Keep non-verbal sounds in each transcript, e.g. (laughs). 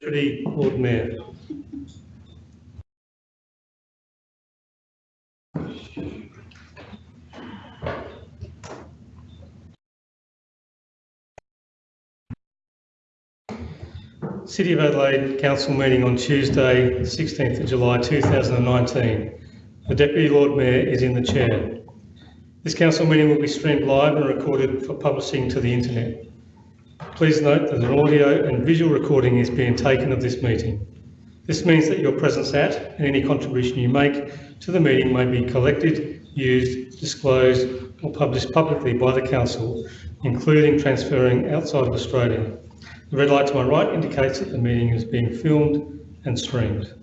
Lord Mayor. City of Adelaide Council meeting on Tuesday, 16th of July 2019. The Deputy Lord Mayor is in the chair. This council meeting will be streamed live and recorded for publishing to the internet. Please note that an audio and visual recording is being taken of this meeting. This means that your presence at and any contribution you make to the meeting may be collected, used, disclosed or published publicly by the council, including transferring outside of Australia. The red light to my right indicates that the meeting is being filmed and streamed.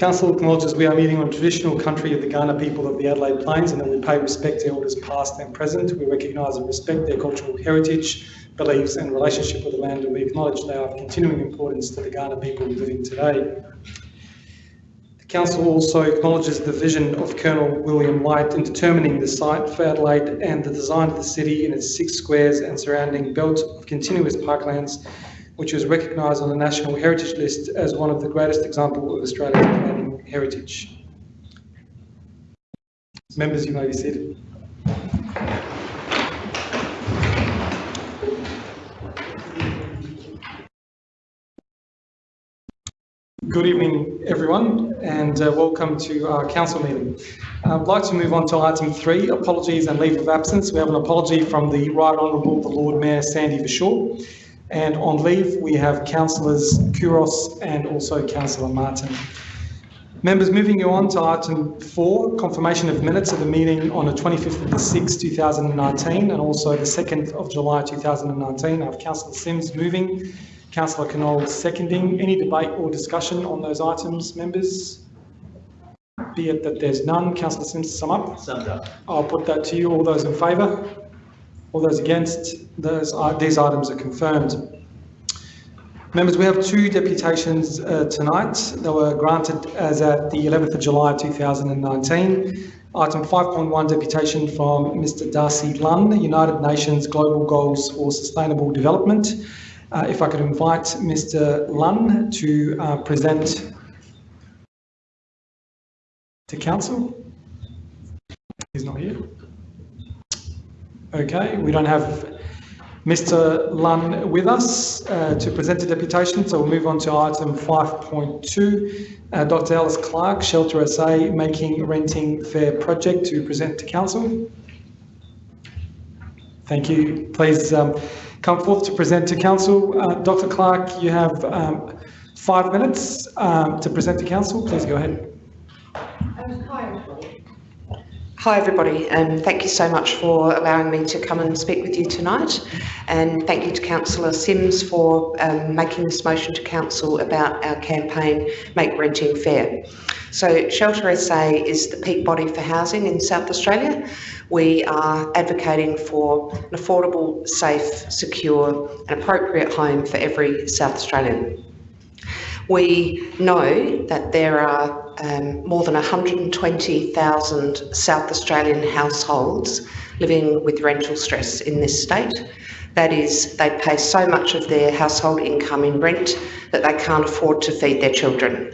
Council acknowledges we are meeting on traditional country of the Kaurna people of the Adelaide Plains and that we pay respect to elders past and present. We recognise and respect their cultural heritage, beliefs and relationship with the land and we acknowledge they are of continuing importance to the Kaurna people living today. The Council also acknowledges the vision of Colonel William Light in determining the site for Adelaide and the design of the city in its six squares and surrounding belt of continuous parklands which was recognised on the National Heritage List as one of the greatest examples of Australia's planning heritage. Members, you may be seated. Good evening, everyone, and uh, welcome to our council meeting. I'd like to move on to item three, apologies and leave of absence. We have an apology from the Right Honourable the Lord Mayor Sandy Verschoor. And on leave, we have councillors Couros and also councillor Martin. Members, moving you on to item four, confirmation of minutes of the meeting on the 25th of the 6th, 2019, and also the 2nd of July 2019. I have Councillor Simms moving, Councillor Knoll seconding. Any debate or discussion on those items, members? Be it that there's none. Councillor Simms, sum up. Summed up. I'll put that to you. All those in favour? All those against? Those, uh, these items are confirmed. Members, we have two deputations uh, tonight. that were granted as at the 11th of July 2019. Item 5.1 deputation from Mr Darcy Lunn, United Nations Global Goals for Sustainable Development. Uh, if I could invite Mr Lunn to uh, present to Council. He's not here. Okay, we don't have Mr Lunn with us uh, to present the deputation, so we'll move on to item 5.2. Uh, Dr Alice Clark, Shelter SA, Making Renting Fair Project to present to Council. Thank you. Please um, come forth to present to Council. Uh, Dr Clark, you have um, five minutes um, to present to Council. Please go ahead. Hi everybody and thank you so much for allowing me to come and speak with you tonight and thank you to Councillor Simms for um, making this motion to Council about our campaign Make Renting Fair. So Shelter SA is the peak body for housing in South Australia. We are advocating for an affordable, safe, secure and appropriate home for every South Australian. We know that there are um, more than 120,000 South Australian households living with rental stress in this state. That is, they pay so much of their household income in rent that they can't afford to feed their children.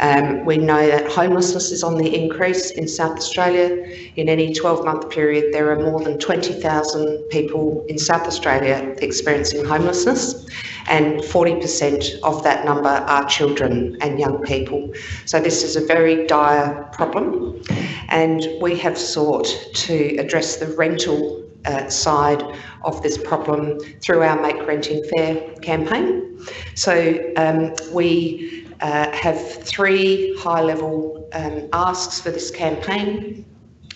Um, we know that homelessness is on the increase in South Australia. In any 12 month period, there are more than 20,000 people in South Australia experiencing homelessness, and 40% of that number are children and young people. So, this is a very dire problem, and we have sought to address the rental uh, side of this problem through our Make Renting Fair campaign. So um, we uh, have three high level um, asks for this campaign.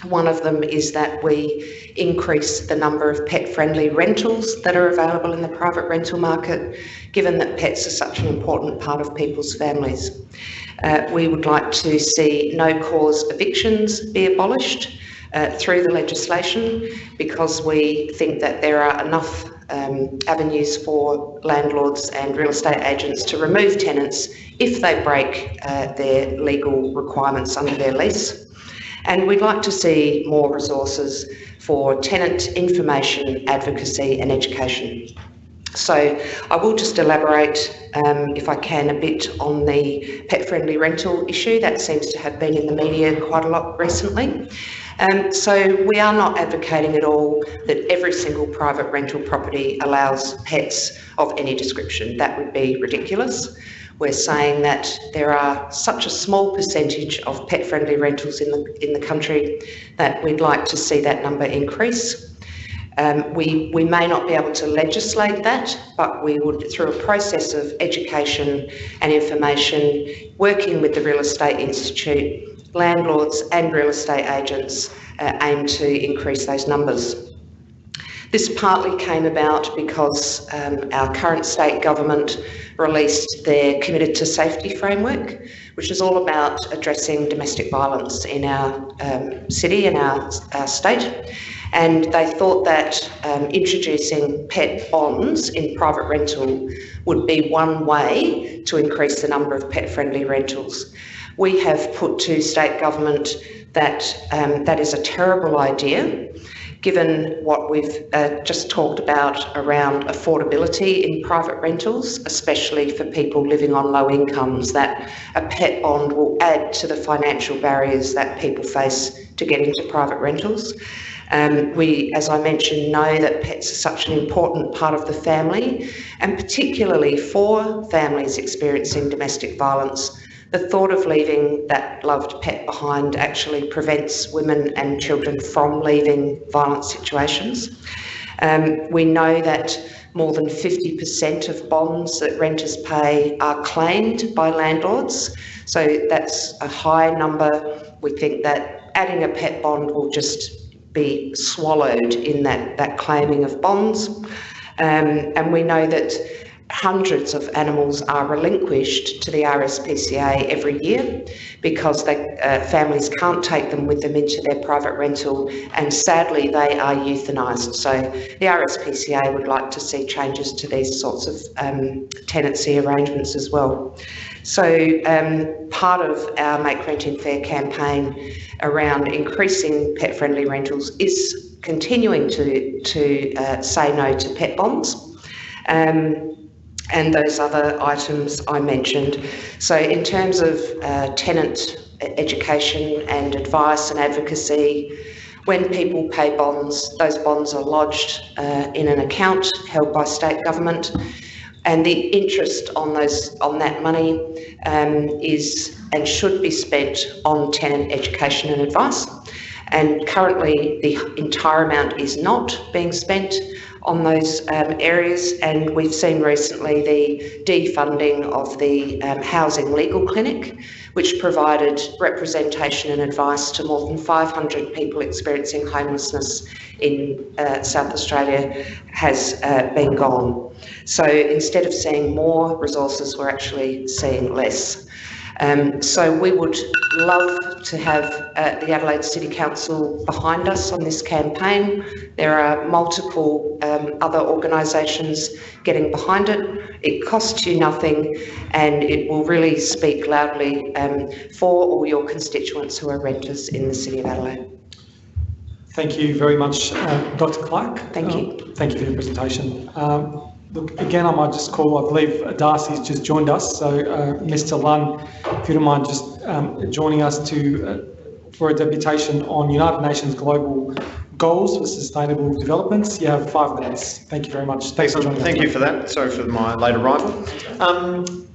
One of them is that we increase the number of pet friendly rentals that are available in the private rental market, given that pets are such an important part of people's families. Uh, we would like to see no cause evictions be abolished uh, through the legislation because we think that there are enough um, avenues for landlords and real estate agents to remove tenants if they break uh, their legal requirements under their lease. And we'd like to see more resources for tenant information, advocacy and education. So I will just elaborate, um, if I can, a bit on the pet-friendly rental issue that seems to have been in the media quite a lot recently. Um, so we are not advocating at all that every single private rental property allows pets of any description. That would be ridiculous. We're saying that there are such a small percentage of pet-friendly rentals in the in the country that we'd like to see that number increase. Um, we, we may not be able to legislate that, but we would, through a process of education and information, working with the Real Estate Institute, landlords and real estate agents uh, aim to increase those numbers. This partly came about because um, our current state government released their Committed to Safety framework, which is all about addressing domestic violence in our um, city and our, our state. And they thought that um, introducing pet bonds in private rental would be one way to increase the number of pet friendly rentals. We have put to state government that um, that is a terrible idea given what we've uh, just talked about around affordability in private rentals, especially for people living on low incomes, that a pet bond will add to the financial barriers that people face to get into private rentals. Um, we, as I mentioned, know that pets are such an important part of the family, and particularly for families experiencing domestic violence, the thought of leaving that loved pet behind actually prevents women and children from leaving violent situations. Um, we know that more than 50% of bonds that renters pay are claimed by landlords, so that's a high number. We think that adding a pet bond will just be swallowed in that, that claiming of bonds. Um, and we know that hundreds of animals are relinquished to the RSPCA every year because they, uh, families can't take them with them into their private rental and sadly they are euthanised. So the RSPCA would like to see changes to these sorts of um, tenancy arrangements as well. So um, part of our Make Renting Fair campaign around increasing pet friendly rentals is continuing to, to uh, say no to pet bonds. Um, and those other items I mentioned. So in terms of uh, tenant education and advice and advocacy, when people pay bonds, those bonds are lodged uh, in an account held by state government, and the interest on those on that money um, is and should be spent on tenant education and advice. And currently, the entire amount is not being spent on those um, areas. And we've seen recently the defunding of the um, Housing Legal Clinic, which provided representation and advice to more than 500 people experiencing homelessness in uh, South Australia, has uh, been gone. So instead of seeing more resources, we're actually seeing less. Um, so we would love to have uh, the Adelaide City Council behind us on this campaign. There are multiple um, other organisations getting behind it. It costs you nothing and it will really speak loudly um, for all your constituents who are renters in the City of Adelaide. Thank you very much, uh, Dr Clark. Thank you. Uh, thank you for your presentation. Look, again, I might just call, I believe Darcy's just joined us. So, uh, Mr. Lunn, if you don't mind just um, joining us to uh, for a deputation on United Nations Global Goals for Sustainable Developments. You have five minutes. Thank you very much. Thanks for joining Thank us. you for that. Sorry for my late arrival. Um,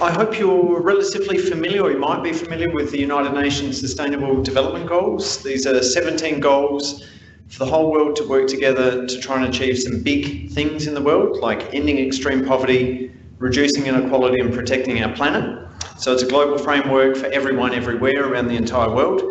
I hope you're relatively familiar, or you might be familiar with the United Nations Sustainable Development Goals. These are 17 goals for the whole world to work together to try and achieve some big things in the world, like ending extreme poverty, reducing inequality and protecting our planet. So it's a global framework for everyone everywhere around the entire world.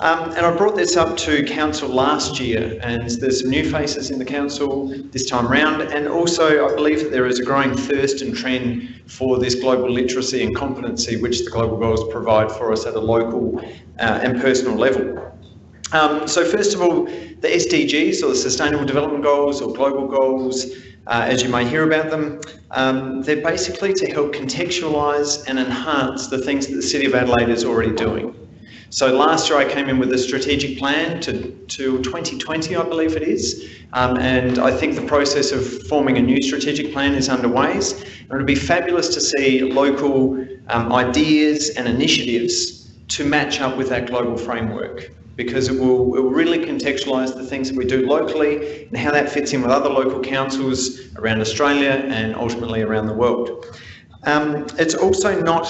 Um, and I brought this up to council last year and there's some new faces in the council this time round and also I believe that there is a growing thirst and trend for this global literacy and competency which the global goals provide for us at a local uh, and personal level. Um, so first of all, the SDGs or the Sustainable Development Goals or Global Goals, uh, as you may hear about them, um, they're basically to help contextualise and enhance the things that the City of Adelaide is already doing. So last year I came in with a strategic plan to, to 2020, I believe it is, um, and I think the process of forming a new strategic plan is underway. And it would be fabulous to see local um, ideas and initiatives to match up with that global framework because it will, it will really contextualise the things that we do locally and how that fits in with other local councils around Australia and ultimately around the world. Um, it's also not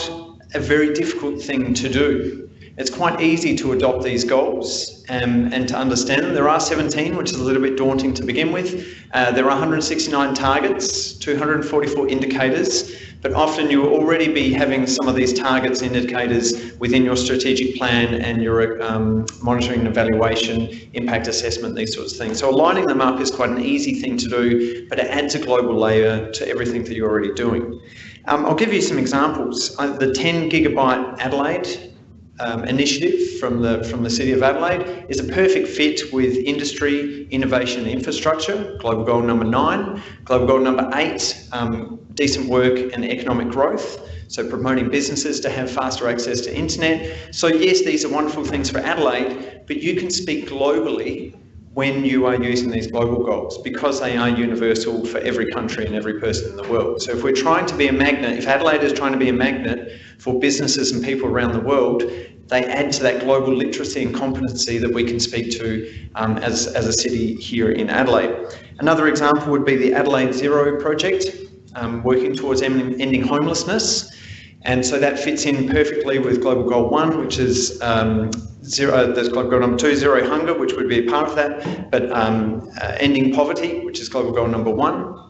a very difficult thing to do. It's quite easy to adopt these goals um, and to understand them. There are 17, which is a little bit daunting to begin with. Uh, there are 169 targets, 244 indicators, but often you will already be having some of these targets indicators within your strategic plan and your um, monitoring and evaluation, impact assessment, these sorts of things. So aligning them up is quite an easy thing to do, but it adds a global layer to everything that you're already doing. Um, I'll give you some examples. Uh, the 10 gigabit Adelaide um, initiative from the from the City of Adelaide is a perfect fit with industry, innovation and infrastructure, global goal number nine. Global goal number eight, um, decent work and economic growth. So promoting businesses to have faster access to internet. So yes, these are wonderful things for Adelaide, but you can speak globally when you are using these global goals because they are universal for every country and every person in the world. So if we're trying to be a magnet, if Adelaide is trying to be a magnet for businesses and people around the world, they add to that global literacy and competency that we can speak to um, as, as a city here in Adelaide. Another example would be the Adelaide Zero project, um, working towards ending homelessness. And so that fits in perfectly with Global Goal 1, which is um, zero, uh, there's Global Goal number two, zero Hunger, which would be a part of that, but um, uh, ending poverty, which is Global Goal number 1.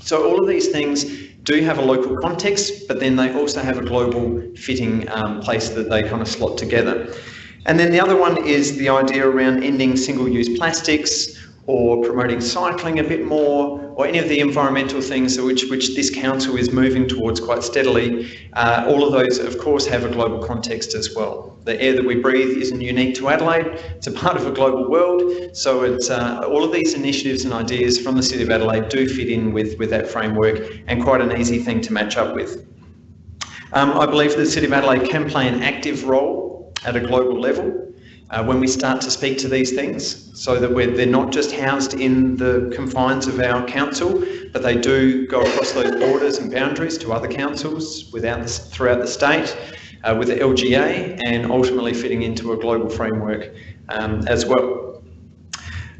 So all of these things do have a local context, but then they also have a global fitting um, place that they kind of slot together. And then the other one is the idea around ending single-use plastics, or promoting cycling a bit more, or any of the environmental things which, which this council is moving towards quite steadily, uh, all of those, of course, have a global context as well. The air that we breathe isn't unique to Adelaide, it's a part of a global world, so it's, uh, all of these initiatives and ideas from the City of Adelaide do fit in with, with that framework and quite an easy thing to match up with. Um, I believe that the City of Adelaide can play an active role at a global level uh, when we start to speak to these things so that they're not just housed in the confines of our council, but they do go across those borders and boundaries to other councils without the, throughout the state uh, with the LGA and ultimately fitting into a global framework um, as well.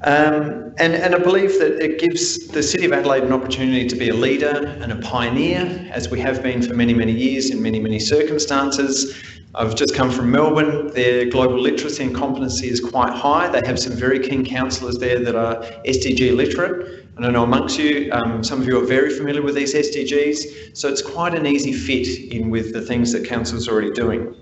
Um, and, and I believe that it gives the City of Adelaide an opportunity to be a leader and a pioneer, as we have been for many, many years in many, many circumstances. I've just come from Melbourne. Their global literacy and competency is quite high. They have some very keen councillors there that are SDG literate. And I know amongst you, um, some of you are very familiar with these SDGs, so it's quite an easy fit in with the things that council's already doing.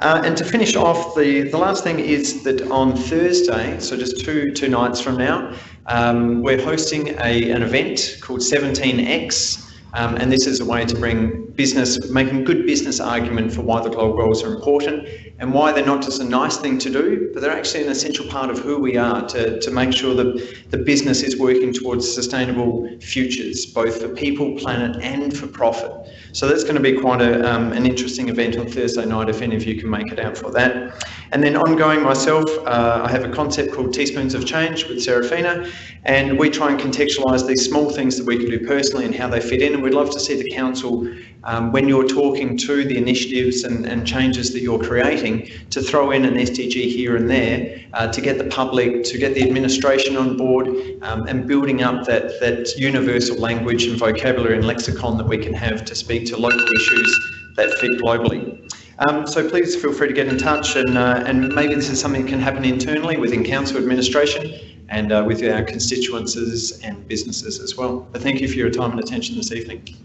Uh, and to finish off, the, the last thing is that on Thursday, so just two, two nights from now, um, we're hosting a, an event called 17X, um, and this is a way to bring business, making good business argument for why the global goals are important and why they're not just a nice thing to do, but they're actually an essential part of who we are to, to make sure that the business is working towards sustainable futures, both for people, planet and for profit. So that's going to be quite a, um, an interesting event on Thursday night if any of you can make it out for that. And then ongoing myself, uh, I have a concept called Teaspoons of Change with Serafina, and we try and contextualise these small things that we can do personally and how they fit in. And we'd love to see the council, um, when you're talking to the initiatives and, and, changes that you're creating, to throw in an SDG here and there uh, to get the public, to get the administration on board, um, and building up that, that universal language and vocabulary and lexicon that we can have to speak to local issues that fit globally. Um, so please feel free to get in touch and, uh, and maybe this is something that can happen internally within council administration and uh, with our constituencies and businesses as well. But thank you for your time and attention this evening.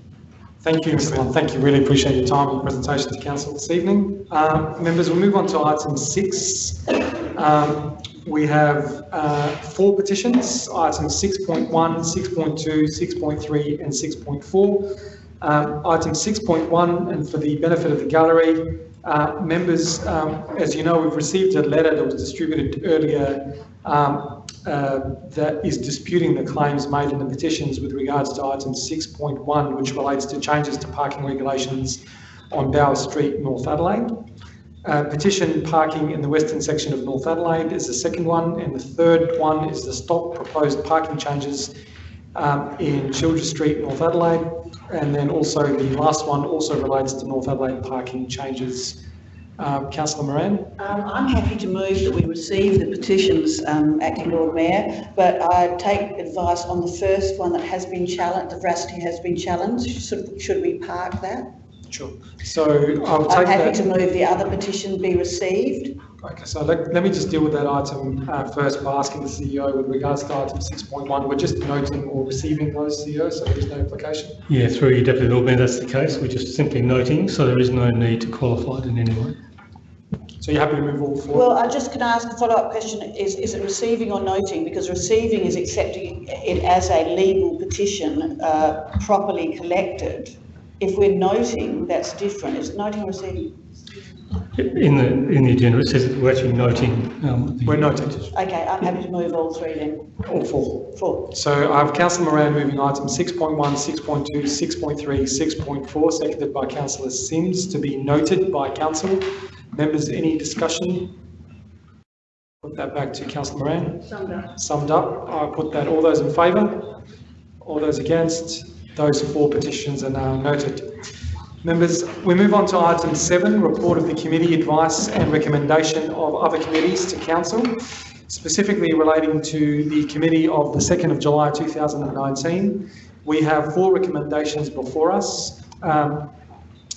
Thank you, Mr. Lunn. Thank you. Really appreciate your time and presentation to Council this evening. Um, members, we'll move on to item six. Um, we have uh, four petitions, items 6.1, 6.2, 6.3 and 6.4. Um, item 6.1, and for the benefit of the gallery, uh, members, um, as you know, we've received a letter that was distributed earlier um, uh, that is disputing the claims made in the petitions with regards to item 6.1, which relates to changes to parking regulations on Bower Street, North Adelaide. Uh, petition parking in the western section of North Adelaide is the second one, and the third one is the stop proposed parking changes um, in Childers Street, North Adelaide. And then also the last one also relates to North Adelaide parking changes. Um, Councillor Moran? Um, I'm happy to move that we receive the petitions, um, Acting Lord Mayor, but I take advice on the first one that has been challenged, the veracity has been challenged. Should, should we park that? Sure. So I'll I'm take happy to move the other petition be received. Okay, so let, let me just deal with that item uh, first by asking the CEO with regards to item 6.1. We're just noting or receiving those, CEOs, so there's no implication. Yeah, through you, Deputy Lord Mayor, that's the case. We're just simply noting, so there is no need to qualify it in any way. So you're happy to move all four? Well, I just can ask a follow-up question, is, is it receiving or noting? Because receiving is accepting it as a legal petition, uh, properly collected. If we're noting, that's different. Is it noting or receiving? In the, in the agenda, it says that we're actually noting. um, the- We're noting Okay, I'm happy to move all three then. all four. Four. So I have Councillor Moran moving item 6.1, 6.2, 6.3, 6.4, seconded by Councillor Simms to be noted by council. Members, any discussion? Put that back to Councillor Moran. Summed up. Summed up, I put that, all those in favour? All those against? Those four petitions are now noted. Members, we move on to item seven, report of the committee advice and recommendation of other committees to council, specifically relating to the committee of the 2nd of July 2019. We have four recommendations before us. Um,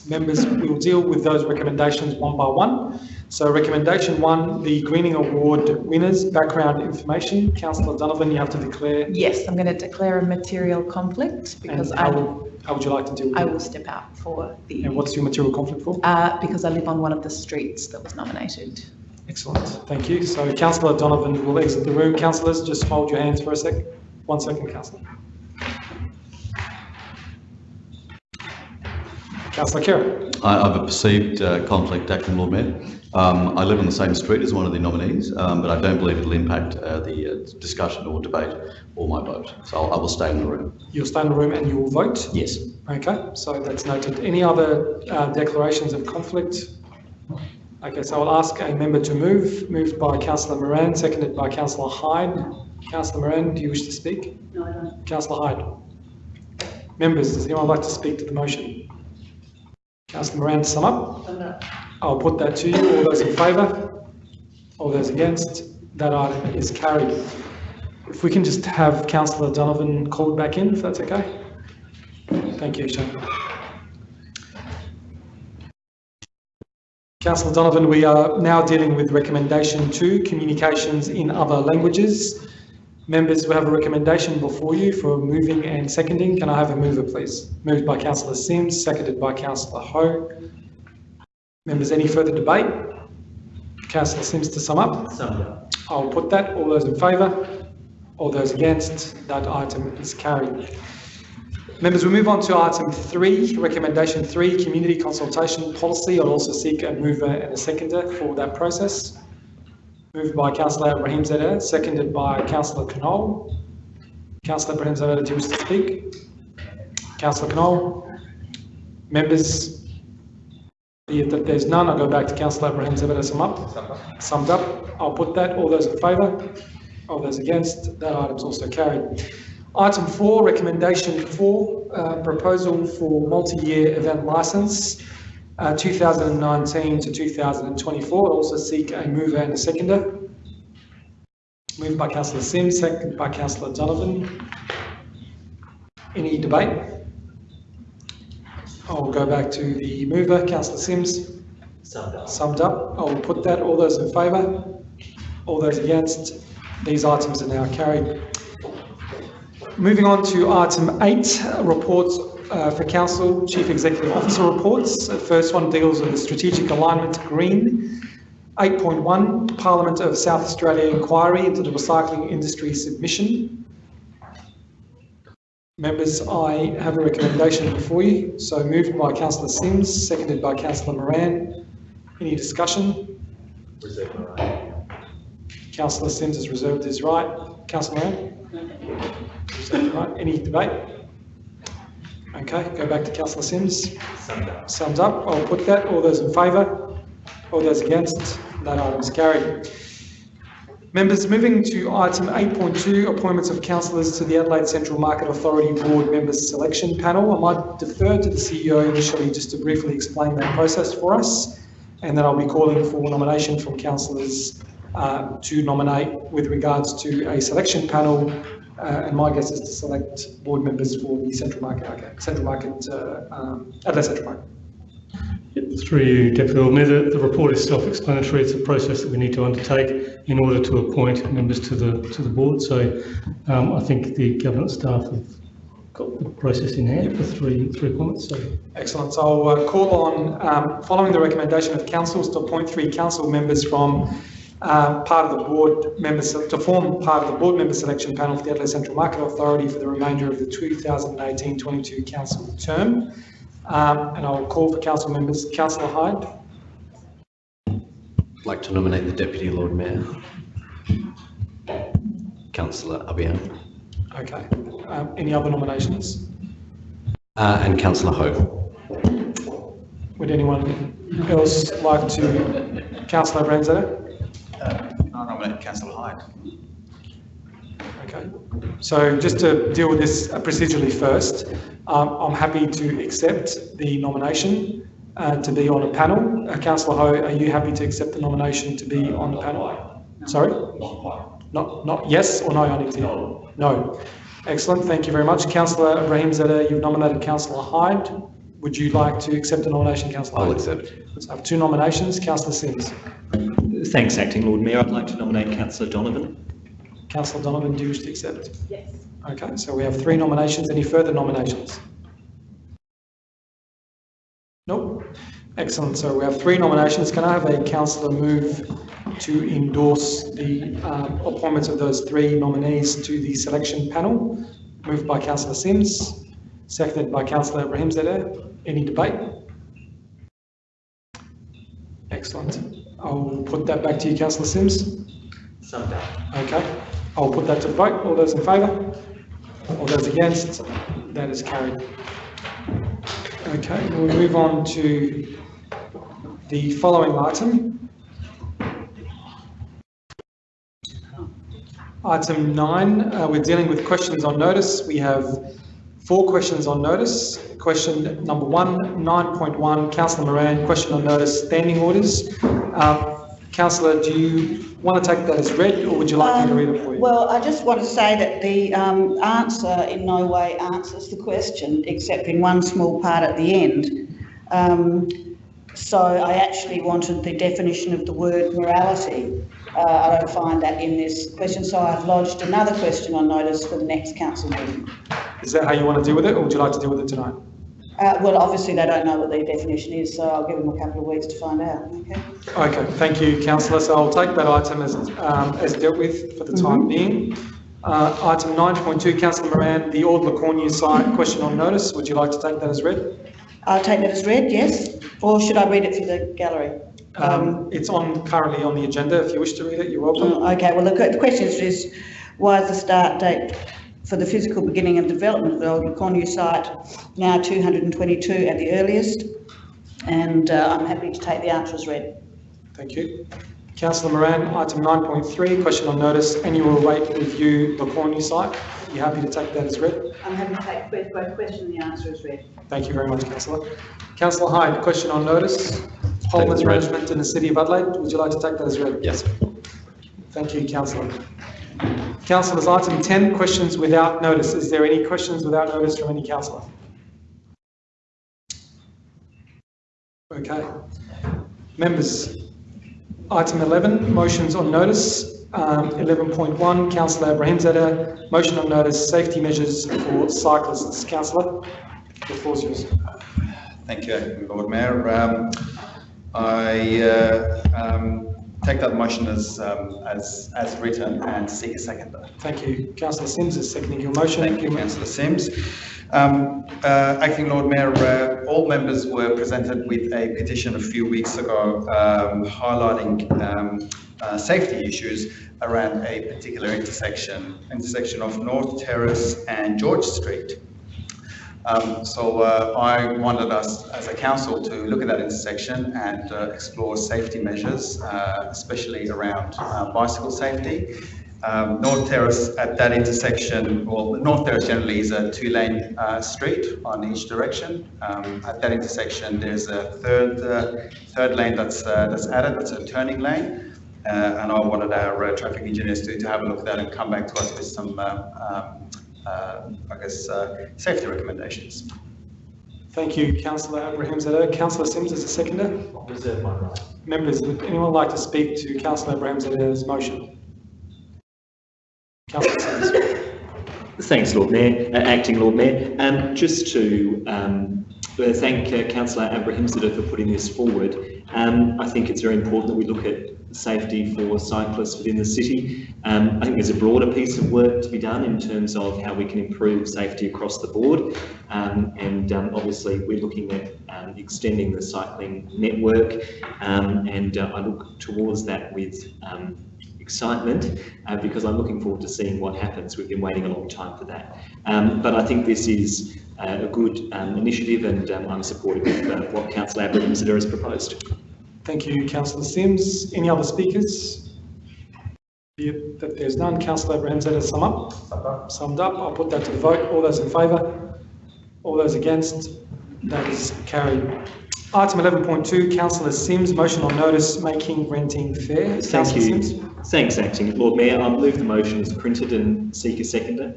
members, we will deal with those recommendations one by one. So recommendation one, the Greening Award winners, background information. Councillor Donovan, you have to declare. Yes, I'm going to declare a material conflict because I, will- how would you like to deal with I it? will step out for the, And what's your material conflict for? uh, because I live on one of the streets that was nominated. Excellent, thank you. So councillor Donovan will exit the room. Councillors, just hold your hands for a sec. One second, councillor. Councillor Khera. I I have a perceived uh, conflict, Acting Lord Mayor. Um, I live on the same street as one of the nominees, um, but I don't believe it'll impact uh, the uh, discussion or debate or my vote. So I'll- I will stay in the room. You'll stay in the room and you will vote? Yes. Okay, so that's noted. Any other uh, declarations of conflict? Okay, so I'll ask a member to move. Moved by councillor Moran, seconded by councillor Hyde. Councillor Moran, do you wish to speak? No, I don't. Councillor Hyde. Members, does anyone like to speak to the motion? Councillor Moran, to sum up? Summed. Uh, I'll put that to you. All those in favour? All those against? That item is carried. If we can just have councillor Donovan called back in, if that's okay? Thank you, Shane. Councillor Donovan, we are now dealing with recommendation two, communications in other languages. Members, we have a recommendation before you for moving and seconding. Can I have a mover, please? Moved by councillor Simms, seconded by councillor Ho. Members, any further debate? Councillor Simms to sum up? Summed up. I'll put that. All those in favour? All those against? That item is carried. Members, we move on to item three, recommendation three, community consultation policy. I'll also seek a mover and a seconder for that process. Moved by councillor Abrahimzadeh, seconded by councillor Knoll. Councillor Abrahimzadeh, do you wish to speak? Councillor Knoll? Members, be it there's none, I'll go back to councillor Ibrahim to sum up. Summed up. I'll put that. All those in favour? All those against? That item's also carried. Item four, recommendation four, uh, proposal for multi-year event licence, uh, 2019 to 2024. I'll Also seek a mover and a seconder. Moved by councillor Simms, seconded by councillor Donovan. Any debate? I'll go back to the mover, councillor Simms. Summed up. Summed up, I'll put that. All those in favour? All those against? These items are now carried. Moving on to item eight, reports uh, for council, chief executive officer reports. The first one deals with the strategic alignment to green. 8.1, Parliament of South Australia inquiry into the recycling industry submission. Members, I have a recommendation before you. So moved by councillor Simms, seconded by councillor Moran. Any discussion? Reserve my right. Councillor Simms has reserved his right. Councillor Moran? Reserved right. Any debate? Okay, go back to councillor Simms. Summed up. Sums up. I'll put that. All those in favour? All those against? That item is carried. Members, moving to item 8.2, appointments of councillors to the Adelaide Central Market Authority Board Members Selection Panel. I might defer to the CEO initially just to briefly explain that process for us, and then I'll be calling for nomination from councillors uh, to nominate with regards to a selection panel, uh, and my guess is to select board members for the Central Market, okay, Central Market, uh, um, Adelaide Central Market. Through you, Deputy Lord Mayor, the, report is self-explanatory. It's a process that we need to undertake in order to appoint members to the to the board. So um, I think the government staff have got the process in hand for three three appointments. So Excellent. So I'll uh, call on, um, following the recommendation of councils to appoint three council members from uh, part of the board members, to form part of the board member selection panel for the Adelaide Central Market Authority for the remainder of the 2018-22 council term. Um, and I'll call for council members. Councillor Hyde, I'd like to nominate the Deputy Lord Mayor. Councillor Abiad. okay. Um, any other nominations? Uh, and Councillor Ho. Would anyone else like to? Councillor Ramsay? I nominate Councillor Hyde. Okay, so just to deal with this procedurally first, um, I'm happy to accept the nomination uh, to be on a panel. Uh, Councillor Ho, are you happy to accept the nomination to be on the panel? Sorry? Not, not yes or no, I need to know. No. Excellent, thank you very much. Councillor Abrahimzadeh, you've nominated Councillor Hyde. Would you like to accept the nomination, Councillor I'll Hyde? accept. So I have two nominations. Councillor Simms. Thanks, Acting Lord Mayor. I'd like to nominate Councillor Donovan. Councillor Donovan, do you wish to accept? Yes. Okay, so we have three nominations. Any further nominations? Nope. Excellent. So we have three nominations. Can I have a councillor move to endorse the um, appointments of those three nominees to the selection panel? Moved by councillor Simms, seconded by councillor Abrahimzadeh. Any debate? Excellent. I'll put that back to you, councillor Simms. Some doubt. Okay, I'll put that to the vote. All those in favour? All those against? That is carried. Okay, we'll move on to the following item. Item nine, uh, we're dealing with questions on notice. We have four questions on notice. Question number one, 9.1, Councillor Moran, question on notice, standing orders. Um, Councillor, do you want to take that as read or would you like me to read it for you? Well, I just want to say that the um, answer in no way answers the question, except in one small part at the end. Um, so I actually wanted the definition of the word morality. Uh, I don't find that in this question, so I've lodged another question on notice for the next council meeting. Is that how you want to deal with it or would you like to deal with it tonight? Uh, well, obviously they don't know what the definition is, so I'll give them a couple of weeks to find out, okay? Okay, thank you, councillor. So I'll take that item as, um, as dealt with for the time being. Uh, item 9.2, councillor Moran, the Ord Le Cornu site, question on notice. Would you like to take that as read? I'll take that as read, yes? Or should I read it for the gallery? Um, it's on, currently on the agenda. If you wish to read it, you're welcome. Oh, Okay, well, the the question is, why is the start date for the physical beginning of development of the old Le Cornu site now 222 at the earliest? And uh, I'm happy to take the answer as read. Thank you. Councillor Moran, item 9.3, question on notice, annual rate review, Le Cornu site. You happy to take that as read? I'm happy to take both question and the answer is read. Thank you very much, councillor. Councillor Hyde, question on notice, Holman's as management in the city of Adelaide. Would you like to take that as read? Yes. Thank you, councillor. Councillors, item 10, questions without notice. Is there any questions without notice from any councillor? Okay. Members, item 11, motions on notice. Um, 11.1, councillor Ibrahim motion on notice, safety measures for cyclists. Councillor, the floor's yours. Thank you, Lord Mayor. Um, I uh, um, take that motion as, um, as, as written and seek a seconder. Thank you. Councillor Simms is seconding your motion. Thank you, Councillor Simms. Um, uh, Acting Lord Mayor, uh, all members were presented with a petition a few weeks ago um, highlighting um, uh, safety issues around a particular intersection, intersection of North Terrace and George Street. Um, so uh, I wanted us as a council to look at that intersection and uh, explore safety measures, uh, especially around uh, bicycle safety. Um, North Terrace at that intersection, well, North Terrace generally is a two-lane uh, street on each direction. Um, at that intersection, there's a third uh, third lane that's that's added. That's a turning lane, uh, and I wanted our uh, traffic engineers to, to have a look at that and come back to us with some, uh, um, I guess, uh, safety recommendations. Thank you, councillor Abraham Zeta. Councillor Simms as a seconder. Reserve my right. Members, would anyone like to speak to councillor Abrahimzadeh's motion? Councillor Simms. Thanks, Lord Mayor, uh, Acting Lord Mayor. Um, just to um, uh, thank uh, Councillor Abrahimzadeh for putting this forward. Um, I think it's very important that we look at safety for cyclists within the city. Um, I think there's a broader piece of work to be done in terms of how we can improve safety across the board. Um, and um, obviously we're looking at um, extending the cycling network um, and uh, I look towards that with um, excitement uh, because I'm looking forward to seeing what happens. We've been waiting a long time for that. But I think this is uh, a good initiative and I'm supportive of uh, what Councillor Abrahimzadeh has proposed. Thank you, councillor Simms. Any other speakers? That there's none. Councillor Abrahimzadeh, sum up? Summed up. I'll put that to the vote. All those in favour? All those against? That is carried. Item 11.2, councillor Simms, motion on notice making renting fair. Thank Councillor you. Simms. Thanks, Acting Lord Mayor. I move the motion as printed and seek a seconder.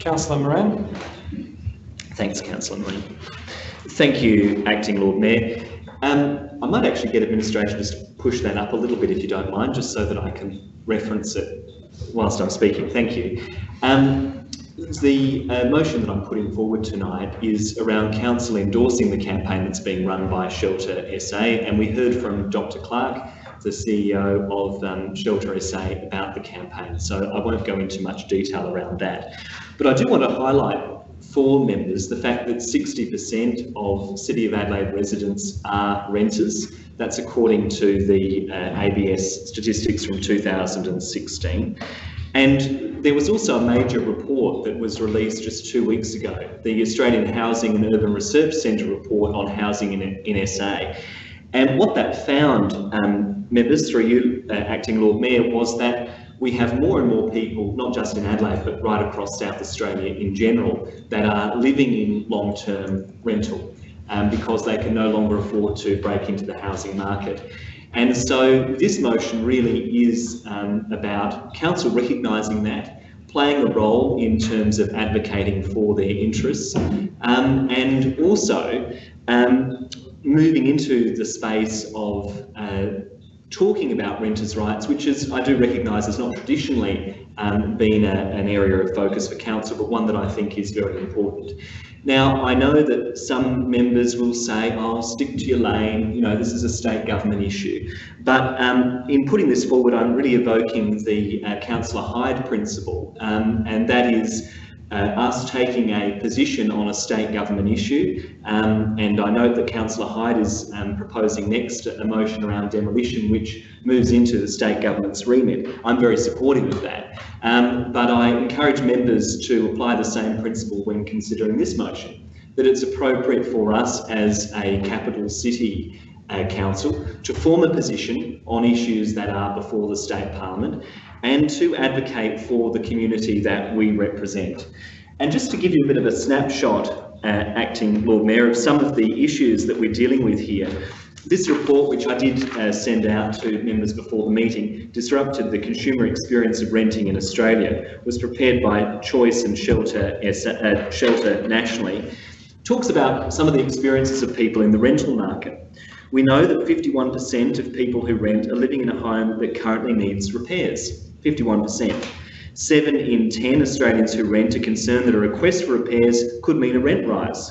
Councillor Moran. Thanks, Councillor Moran. Thank you, Acting Lord Mayor. Um, I might actually get administration just to push that up a little bit if you don't mind, just so that I can reference it whilst I'm speaking. Thank you. Um, the uh, motion that I'm putting forward tonight is around council endorsing the campaign that's being run by Shelter SA, and we heard from Dr. Clark, the CEO of um, Shelter SA, about the campaign. So I won't go into much detail around that. But I do want to highlight for members the fact that 60% of City of Adelaide residents are renters. That's according to the uh, ABS statistics from 2016. And there was also a major report that was released just two weeks ago, the Australian Housing and Urban Research Centre report on housing in, in SA. And what that found, um, members, through you, uh, Acting Lord Mayor, was that we have more and more people, not just in Adelaide, but right across South Australia in general, that are living in long-term rental um, because they can no longer afford to break into the housing market. And so this motion really is um, about council recognising that, playing a role in terms of advocating for their interests, um, and also um, moving into the space of uh, talking about renters' rights, which is, I do recognise, has not traditionally um, been a, an area of focus for council, but one that I think is very important. Now, I know that some members will say, oh, stick to your lane, you know, this is a state government issue. But um, in putting this forward, I'm really evoking the uh, Councillor Hyde principle, um, and that is uh, us taking a position on a state government issue. Um, and I note that Councillor Hyde is um, proposing next a motion around demolition, which moves into the state government's remit. I'm very supportive of that. Um, but I encourage members to apply the same principle when considering this motion, that it's appropriate for us as a capital city uh, council to form a position on issues that are before the state parliament and to advocate for the community that we represent. And just to give you a bit of a snapshot, uh, Acting Lord Mayor, of some of the issues that we're dealing with here, this report, which I did uh, send out to members before the meeting, Disrupted the Consumer Experience of Renting in Australia, was prepared by Choice and Shelter, uh, Shelter nationally, talks about some of the experiences of people in the rental market. We know that 51% of people who rent are living in a home that currently needs repairs. 51%. Seven in 10 Australians who rent are concerned that a request for repairs could mean a rent rise.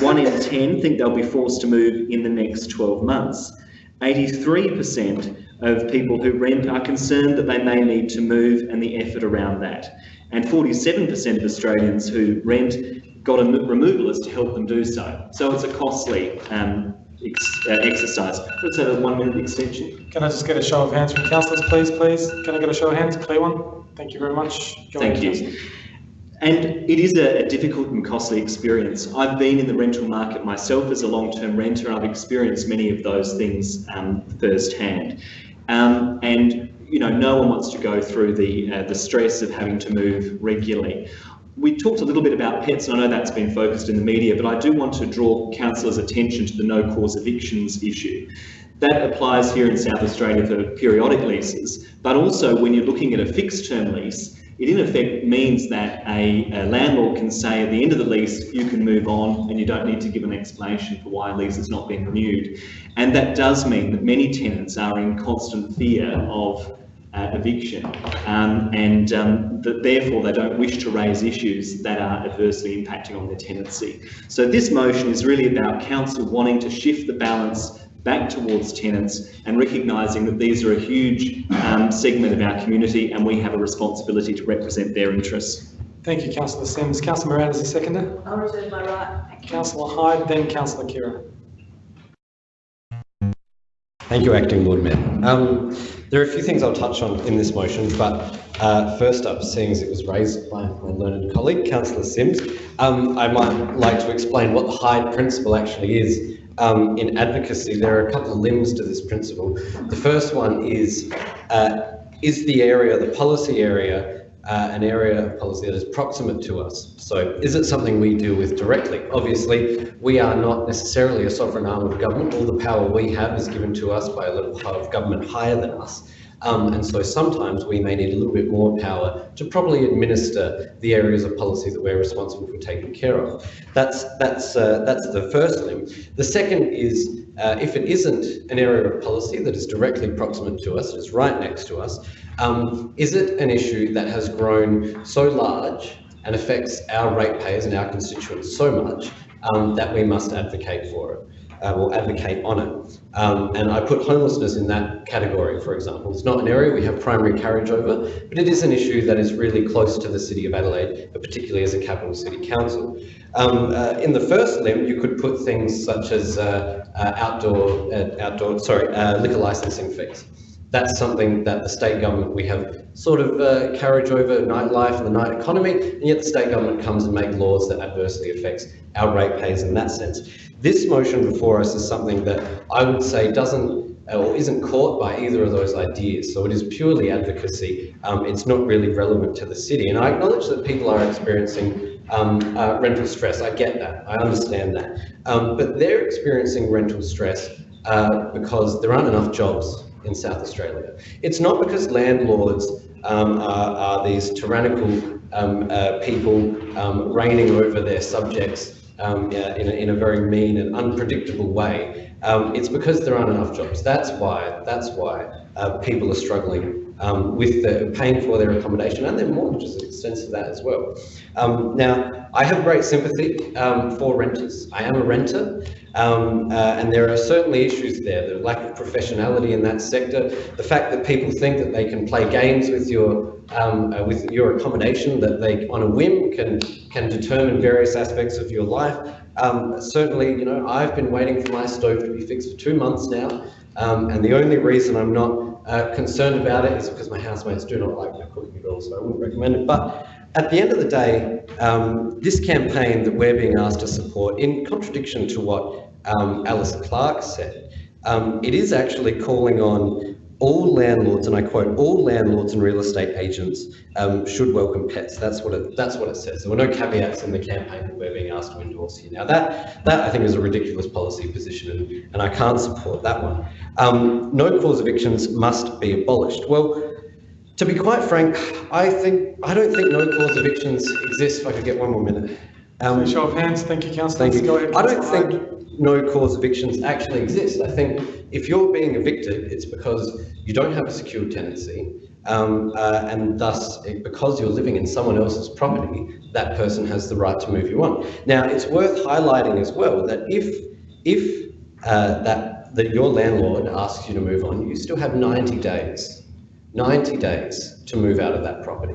One in 10 think they'll be forced to move in the next 12 months. 83% of people who rent are concerned that they may need to move and the effort around that. And 47% of Australians who rent got a removalist to help them do so. So it's a costly um, ex uh, exercise. Let's have a one minute extension. Can I just get a show of hands from councillors, please, please? Can I get a show of hands? Clear one? Thank you very much. Go Thank you. And it is a, a difficult and costly experience. I've been in the rental market myself as a long-term renter and I've experienced many of those things um, firsthand. Um, and you know, no one wants to go through the uh, the stress of having to move regularly. We talked a little bit about pets, and I know that's been focused in the media, but I do want to draw councillors' attention to the no cause evictions issue. That applies here in South Australia for periodic leases, but also when you're looking at a fixed term lease, it in effect means that a, a, landlord can say at the end of the lease, you can move on and you don't need to give an explanation for why a lease has not been renewed. And that does mean that many tenants are in constant fear of uh, eviction um, and um, that therefore they don't wish to raise issues that are adversely impacting on their tenancy. So this motion is really about council wanting to shift the balance back towards tenants and recognising that these are a huge um, segment of our community and we have a responsibility to represent their interests. Thank you, Councillor Simms. Councillor Moran is the seconder. I'll reserve my right. Thank you. Councillor Hyde, then Councillor Khera. Thank you, Acting Lord Mayor. Um, there are a few things I'll touch on in this motion, but uh, first up, seeing as it was raised by my learned colleague, Councillor Simms, um, I might like to explain what the Hyde principle actually is. Um, in advocacy, there are a couple of limbs to this principle. The first one is, uh, is the area, the policy area, uh, an area of policy that is proximate to us. So is it something we deal with directly? Obviously, we are not necessarily a sovereign arm of government. All the power we have is given to us by a level of government higher than us. Um, and so sometimes we may need a little bit more power to properly administer the areas of policy that we're responsible for taking care of. That's, that's, uh, that's the first limb. The second is uh, if it isn't an area of policy that is directly proximate to us, it's right next to us, um, is it an issue that has grown so large and affects our ratepayers and our constituents so much um, that we must advocate for it? Uh, will advocate on it. Um, and I put homelessness in that category, for example. It's not an area we have primary carriage over, but it is an issue that is really close to the City of Adelaide, particularly as a capital city council. Um, uh, in the first limb, you could put things such as uh, uh outdoor, uh, outdoor, sorry, uh, liquor licensing fees that's something that the state government, we have sort of uh, carriage over nightlife and the night economy, and yet the state government comes and make laws that adversely affects our ratepayers in that sense. This motion before us is something that I would say doesn't or isn't caught by either of those ideas. So it is purely advocacy. Um, it's not really relevant to the city. And I acknowledge that people are experiencing um, uh, rental stress. I get that. I understand that. Um, but they're experiencing rental stress uh, because there aren't enough jobs in South Australia. It's not because landlords um, are, are, these tyrannical um, uh, people um, reigning over their subjects um, in, a, in, a, very mean and unpredictable way. Um, it's because there aren't enough jobs. That's why. That's why uh, people are struggling um, with the, paying for their accommodation and their mortgages to the extent of that as well. Um, now, I have great sympathy um, for renters. I am a renter. Um, uh, and there are certainly issues there, the lack of professionality in that sector, the fact that people think that they can play games with your um, uh, with your accommodation, that they on a whim can can determine various aspects of your life. Um, certainly, you know, I've been waiting for my stove to be fixed for two months now, um, and the only reason I'm not uh, concerned about it is because my housemates do not like my cooking at all, so I wouldn't recommend it. But at the end of the day, um, this campaign that we're being asked to support, in contradiction to what um, Alice Clark said, um, it is actually calling on all landlords, and I quote, all landlords and real estate agents um, should welcome pets. That's what it. That's what it says. There were no caveats in the campaign that we're being asked to endorse here. Now that that I think is a ridiculous policy position, and, and I can't support that one. Um, no cause evictions must be abolished. Well, to be quite frank, I think I don't think no cause evictions exist. If I could get one more minute. Um, show of hands. Thank you, Councillor. Thank you. Ahead, I don't think no cause evictions actually exist. I think if you're being evicted, it's because you don't have a secure tenancy, um, uh, and thus, it, because you're living in someone else's property, that person has the right to move you on. Now, it's worth highlighting as well that if if uh, that that your landlord asks you to move on, you still have 90 days 90 days to move out of that property.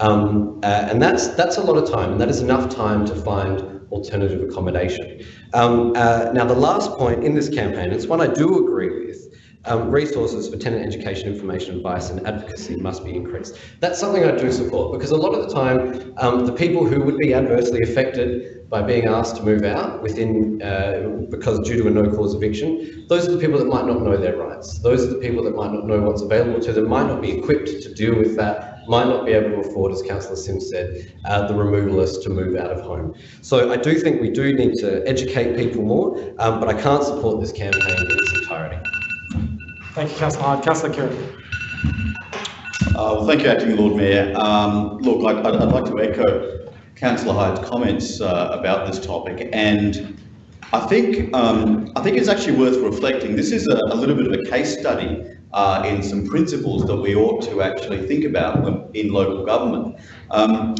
Um, uh, and that's, that's a lot of time, and that is enough time to find alternative accommodation. Um, uh, now, the last point in this campaign, it's one I do agree with, Um, resources for tenant education, information, advice and advocacy must be increased. That's something I do support because a lot of the time, um, the people who would be adversely affected by being asked to move out within, uh, because due to a no cause eviction, those are the people that might not know their rights. Those are the people that might not know what's available to them, might not be equipped to deal with that, might not be able to afford, as Councillor Simms said, uh, the removalists to move out of home. So I do think we do need to educate people more, um, but I can't support this campaign in its entirety. Thank you, Councillor Hyde. Councillor Khera. Uh, well, thank you, Acting Lord Mayor. Um, look, I- I'd, I'd like to echo Councillor Hyde's comments uh, about this topic, and I think um, I think it's actually worth reflecting. This is a, a little bit of a case study uh, in some principles that we ought to actually think about in local government. Um,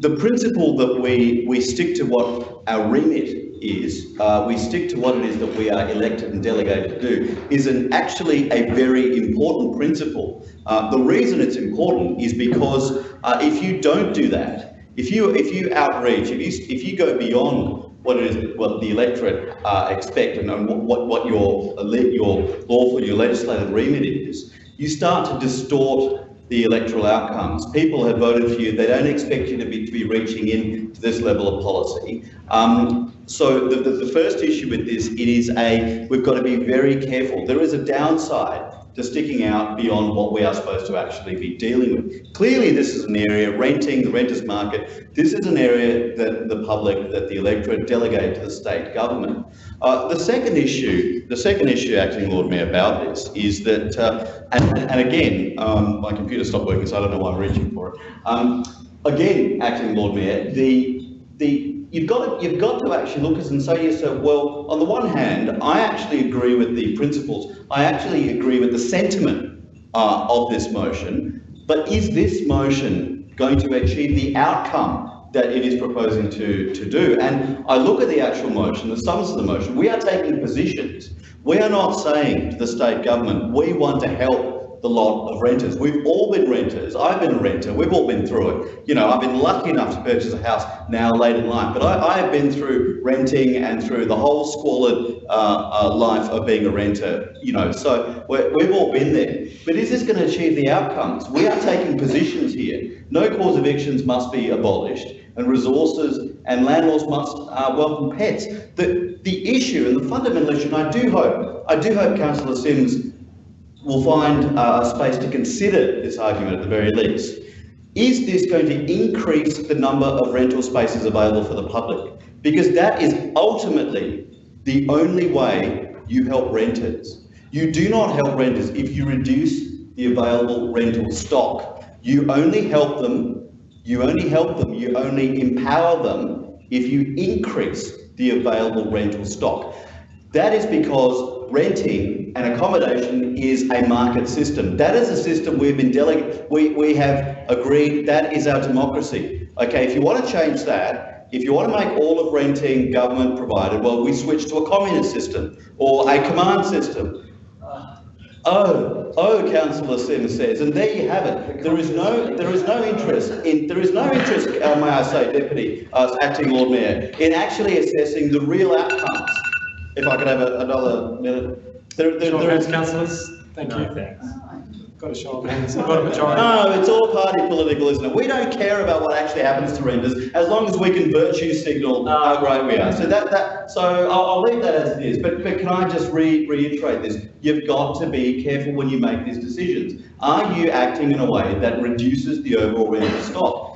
the principle that we we stick to what our remit is, uh, we stick to what it is that we are elected and delegated to do, is an actually a very important principle. Uh, the reason it's important is because uh, if you don't do that, if you if you outreach, if you if you go beyond what it is, what the electorate uh, expect and and what what your your lawful, your legislative remit is, you start to distort the electoral outcomes. People have voted for you. They don't expect you to be to be reaching in to this level of policy. Um, so the, the, the first issue with this, it is a we've got to be very careful. There is a downside to sticking out beyond what we are supposed to actually be dealing with. Clearly, this is an area, renting, the renters market, this is an area that the public, that the electorate delegate to the state government. Uh, the second issue, the second issue, Acting Lord Mayor, about this is that, uh, and, and again, um, my computer stopped working, so I don't know why I'm reaching for it. Um, again, Acting Lord Mayor, the, the, you've got to, you've got to actually look at this and say to yourself, well, on the one hand, I actually agree with the principles. I actually agree with the sentiment uh, of this motion, but is this motion going to achieve the outcome that it is proposing to, to do? And I look at the actual motion, the substance of the motion, we are taking positions. We are not saying to the state government, we want to help the lot of renters. We've all been renters. I've been a renter. We've all been through it. You know, I've been lucky enough to purchase a house now late in life, but I, I have been through renting and through the whole squalid uh, uh, life of being a renter. You know, so we've all been there. But is this going to achieve the outcomes? We are taking positions here. No cause evictions must be abolished, and resources and landlords must uh, welcome pets. The the issue and the fundamental issue, and I do hope, I do hope Councillor Simms will find uh, a space to consider this argument at the very least. Is this going to increase the number of rental spaces available for the public? Because that is ultimately the only way you help renters. You do not help renters if you reduce the available rental stock. You only help them, you only help them, you only empower them if you increase the available rental stock. That is because renting and accommodation is a market system. That is a system we've been deleg- we, we have agreed that is our democracy. Okay, if you want to change that, if you want to make all of renting government provided, well, we switch to a communist system or a command system. Oh, oh, Councillor Simms says, and there you have it. There is no, there is no interest in, there is no interest, uh, may I say, Deputy uh, Acting Lord Mayor, in actually assessing the real outcomes. If I could have a, another minute. There, there, Show of there hands, councillors. Thank you. Thanks. Got a show of hands. Got a majority. no, it's all party political, isn't it? We don't care about what actually happens to renters as long as we can virtue signal how great we are. So that, that, so I'll, I'll leave that as it is. But, but can I just re, reiterate this? You've got to be careful when you make these decisions. Are you acting in a way that reduces the overall rental stock?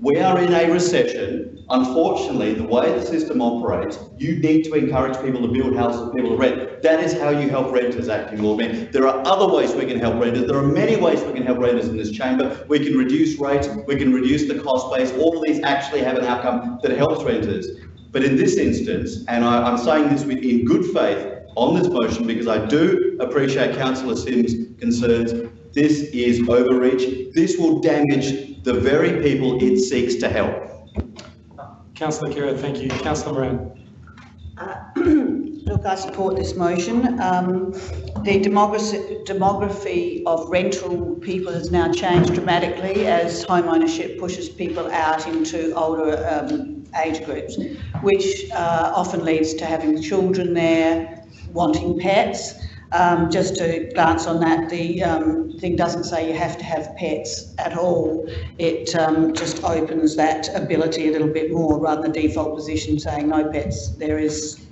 We are in a recession. Unfortunately, the way the system operates, you need to encourage people to build houses people to rent. That is how you help renters, acting Mayor. There are other ways we can help renters. There are many ways we can help renters in this chamber. We can reduce rates, we can reduce the cost base. All of these actually have an outcome that helps renters. But in this instance, and I, I'm saying this in good faith on this motion because I do appreciate Councillor Simms' concerns, this is overreach. This will damage the very people it seeks to help. Councillor Khera, thank you. Councillor Moran. (clears throat) Look, I support this motion. Um, the demography, demography of rental people has now changed dramatically as home ownership pushes people out into older um, age groups, which uh, often leads to having children there, wanting pets. Um, just to glance on that, the um, thing doesn't say you have to have pets at all. It um, just opens that ability a little bit more rather than default position saying no pets. There is,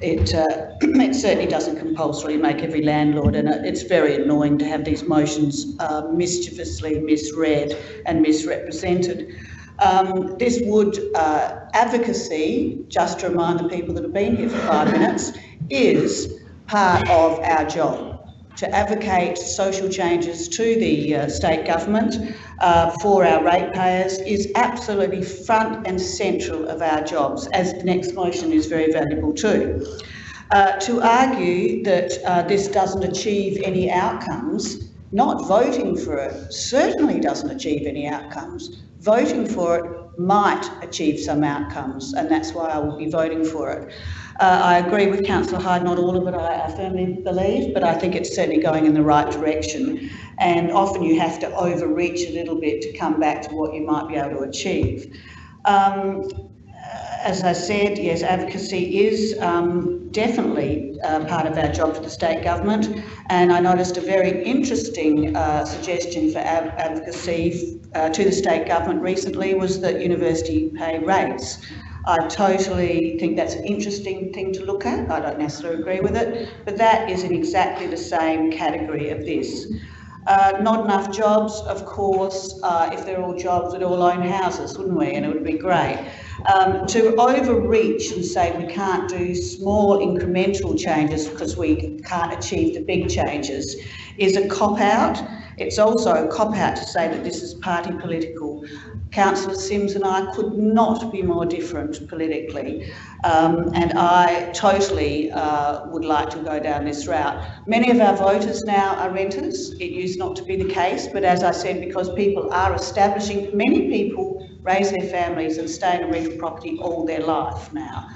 it, uh, (clears throat) it certainly doesn't compulsorily make every landlord, and it's very annoying to have these motions uh, mischievously misread and misrepresented. Um, this would, uh, advocacy, just to remind the people that have been here for five minutes, is part of our job to advocate social changes to the uh, state government uh, for our ratepayers is absolutely front and central of our jobs, as the next motion is very valuable too. Uh, to argue that uh, this doesn't achieve any outcomes, not voting for it certainly doesn't achieve any outcomes. Voting for it might achieve some outcomes, and that's why I will be voting for it. Uh, I agree with Councillor Hyde, not all of it I, I firmly believe, but I think it's certainly going in the right direction. And often you have to overreach a little bit to come back to what you might be able to achieve. Um, as I said, yes, advocacy is um, definitely uh, part of our job for the state government. And I noticed a very interesting uh, suggestion for ad- advocacy uh, to the state government recently was that university pay rates. I totally think that's an interesting thing to look at. I don't necessarily agree with it, but that is in exactly the same category of this. Uh, not enough jobs, of course. Uh, if they're all jobs, we'd all own houses, wouldn't we? And it would be great. Um, to overreach and say we can't do small incremental changes because we can't achieve the big changes is a cop out. It's also a cop out to say that this is party political. Councillor Simms and I could not be more different politically, um, and I totally uh, would like to go down this route. Many of our voters now are renters. It used not to be the case, but as I said, because people are establishing, many people raise their families and stay in a rental property all their life now.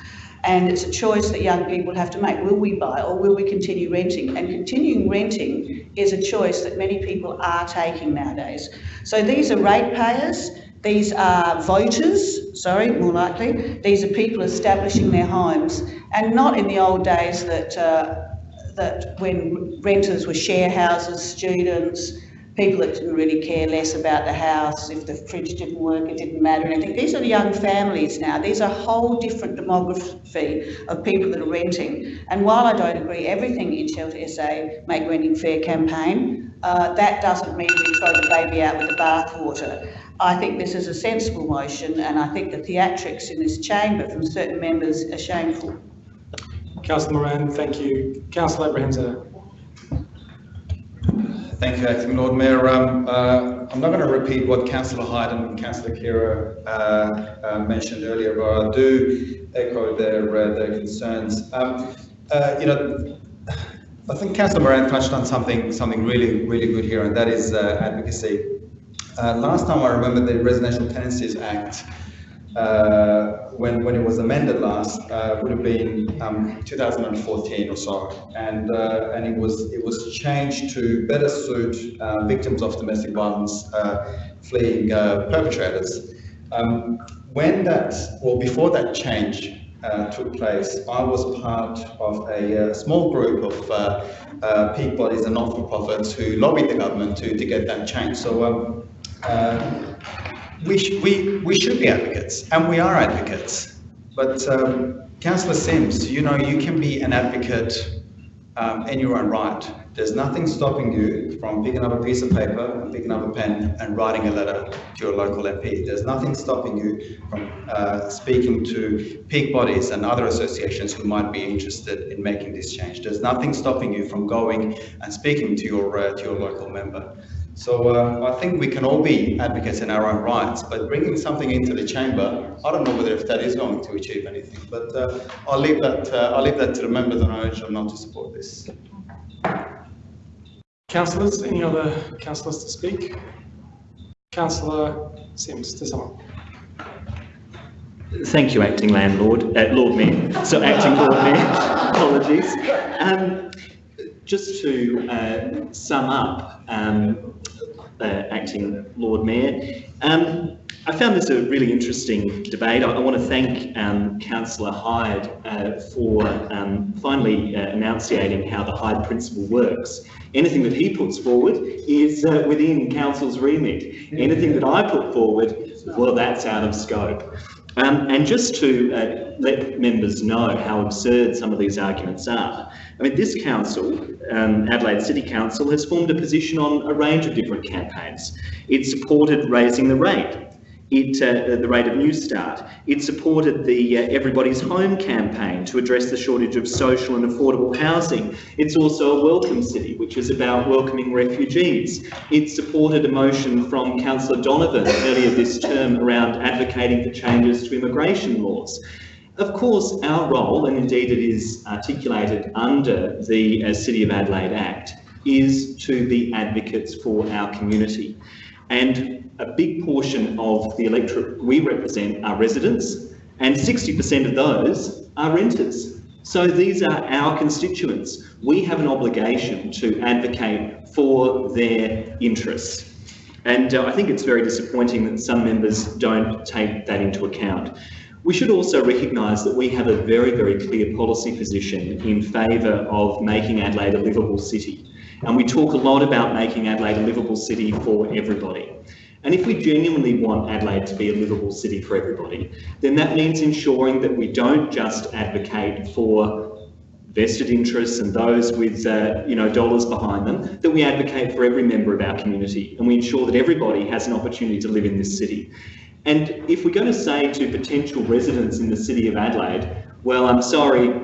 And it's a choice that young people have to make. Will we buy or will we continue renting? And continuing renting is a choice that many people are taking nowadays. So these are ratepayers, these are voters, sorry, more likely. These are people establishing their homes and not in the old days that, uh, that when renters were share houses, students, people that didn't really care less about the house, if the fridge didn't work, it didn't matter anything. These are young families now. These are a whole different demography of people that are renting. And while I don't agree everything in Shelter SA Make Renting Fair campaign, uh, that doesn't mean we throw the baby out with the bathwater. I think this is a sensible motion and I think the theatrics in this chamber from certain members are shameful. Councillor Moran, thank you. Councillor Abrahimzadeh. Thank you, Acting Lord Mayor. Um, uh, I'm not going to repeat what Councillor Hyde and Councillor Khera uh, uh, mentioned earlier, but I do echo their, uh, their concerns. Um, uh, you know, I think Councillor Moran touched on something, something really, really good here, and that is uh, advocacy. Uh, last time I remember the Residential Tenancies Act, uh, when, when it was amended last, uh, would have been um, 2014 or so, and uh, and it was it was changed to better suit uh, victims of domestic violence uh, fleeing perpetrators. Um, when that, well, before that change uh, took place, I was part of a small group of uh, peak bodies and not-for-profits who lobbied the government to, to get that change. So um, uh, we, sh- we, we should be advocates, and we are advocates. But um, Councillor Simms, you know, you can be an advocate um, in your own right. There's nothing stopping you from picking up a piece of paper and picking up a pen and writing a letter to your local MP. There's nothing stopping you from uh, speaking to peak bodies and other associations who might be interested in making this change. There's nothing stopping you from going and speaking to your uh, to your local member. So uh, I think we can all be advocates in our own rights, but bringing something into the chamber, I don't know whether if that is going to achieve anything. But uh, I'll leave that uh, I'll leave that to the members, and I urge them not to support this. Councillors, any other councillors to speak? Councillor Simms, to sum up. Thank you, acting landlord, uh, Lord Mayor. So acting Lord Mayor. (laughs) Apologies. Um, just to uh, sum up, um, uh, acting Lord Mayor, um, I found this a really interesting debate. I, I want to thank um, Councillor Hyde uh, for um, finally uh, enunciating how the Hyde principle works. Anything that he puts forward is uh, within Council's remit. Anything that I put forward, well, that's out of scope. Um, and just to let members know how absurd some of these arguments are, I mean, this council, um, Adelaide City Council, has formed a position on a range of different campaigns. It supported raising the rate. It, uh, the rate of Newstart. It supported the uh, Everybody's Home campaign to address the shortage of social and affordable housing. It's also a welcome city, which is about welcoming refugees. It supported a motion from Councillor Donovan earlier this term around advocating for changes to immigration laws. Of course, our role, and indeed it is articulated under the uh, City of Adelaide Act, is to be advocates for our community. And a big portion of the electorate we represent are residents, and 60% of those are renters. So these are our constituents. We have an obligation to advocate for their interests. And uh, I think it's very disappointing that some members don't take that into account. We should also recognise that we have a very, very clear policy position in favour of making Adelaide a livable city. And we talk a lot about making Adelaide a livable city for everybody. And if we genuinely want Adelaide to be a livable city for everybody, then that means ensuring that we don't just advocate for vested interests and those with uh, you know dollars behind them, that we advocate for every member of our community and we ensure that everybody has an opportunity to live in this city. And if we're going to say to potential residents in the city of Adelaide, well, I'm sorry,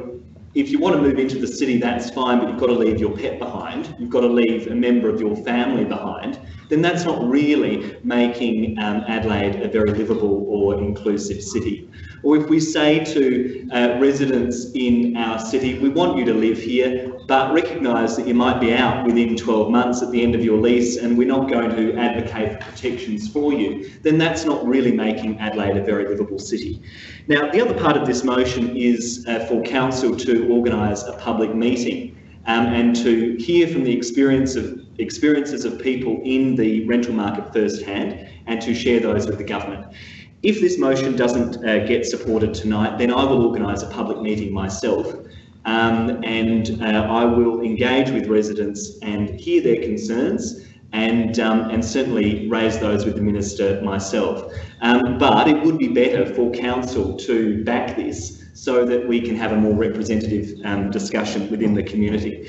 if you want to move into the city, that's fine, but you've got to leave your pet behind. You've got to leave a member of your family behind. Then that's not really making um, Adelaide a very livable or inclusive city. Or if we say to uh, residents in our city, we want you to live here, but recognise that you might be out within 12 months at the end of your lease and we're not going to advocate for protections for you, then that's not really making Adelaide a very livable city. Now, the other part of this motion is uh, for Council to organise a public meeting um, and to hear from the experience of, experiences of people in the rental market firsthand and to share those with the government. If this motion doesn't uh, get supported tonight, then I will organise a public meeting myself um, and uh, I will engage with residents and hear their concerns and, um, and certainly raise those with the Minister myself. Um, but it would be better for Council to back this so that we can have a more representative um, discussion within the community.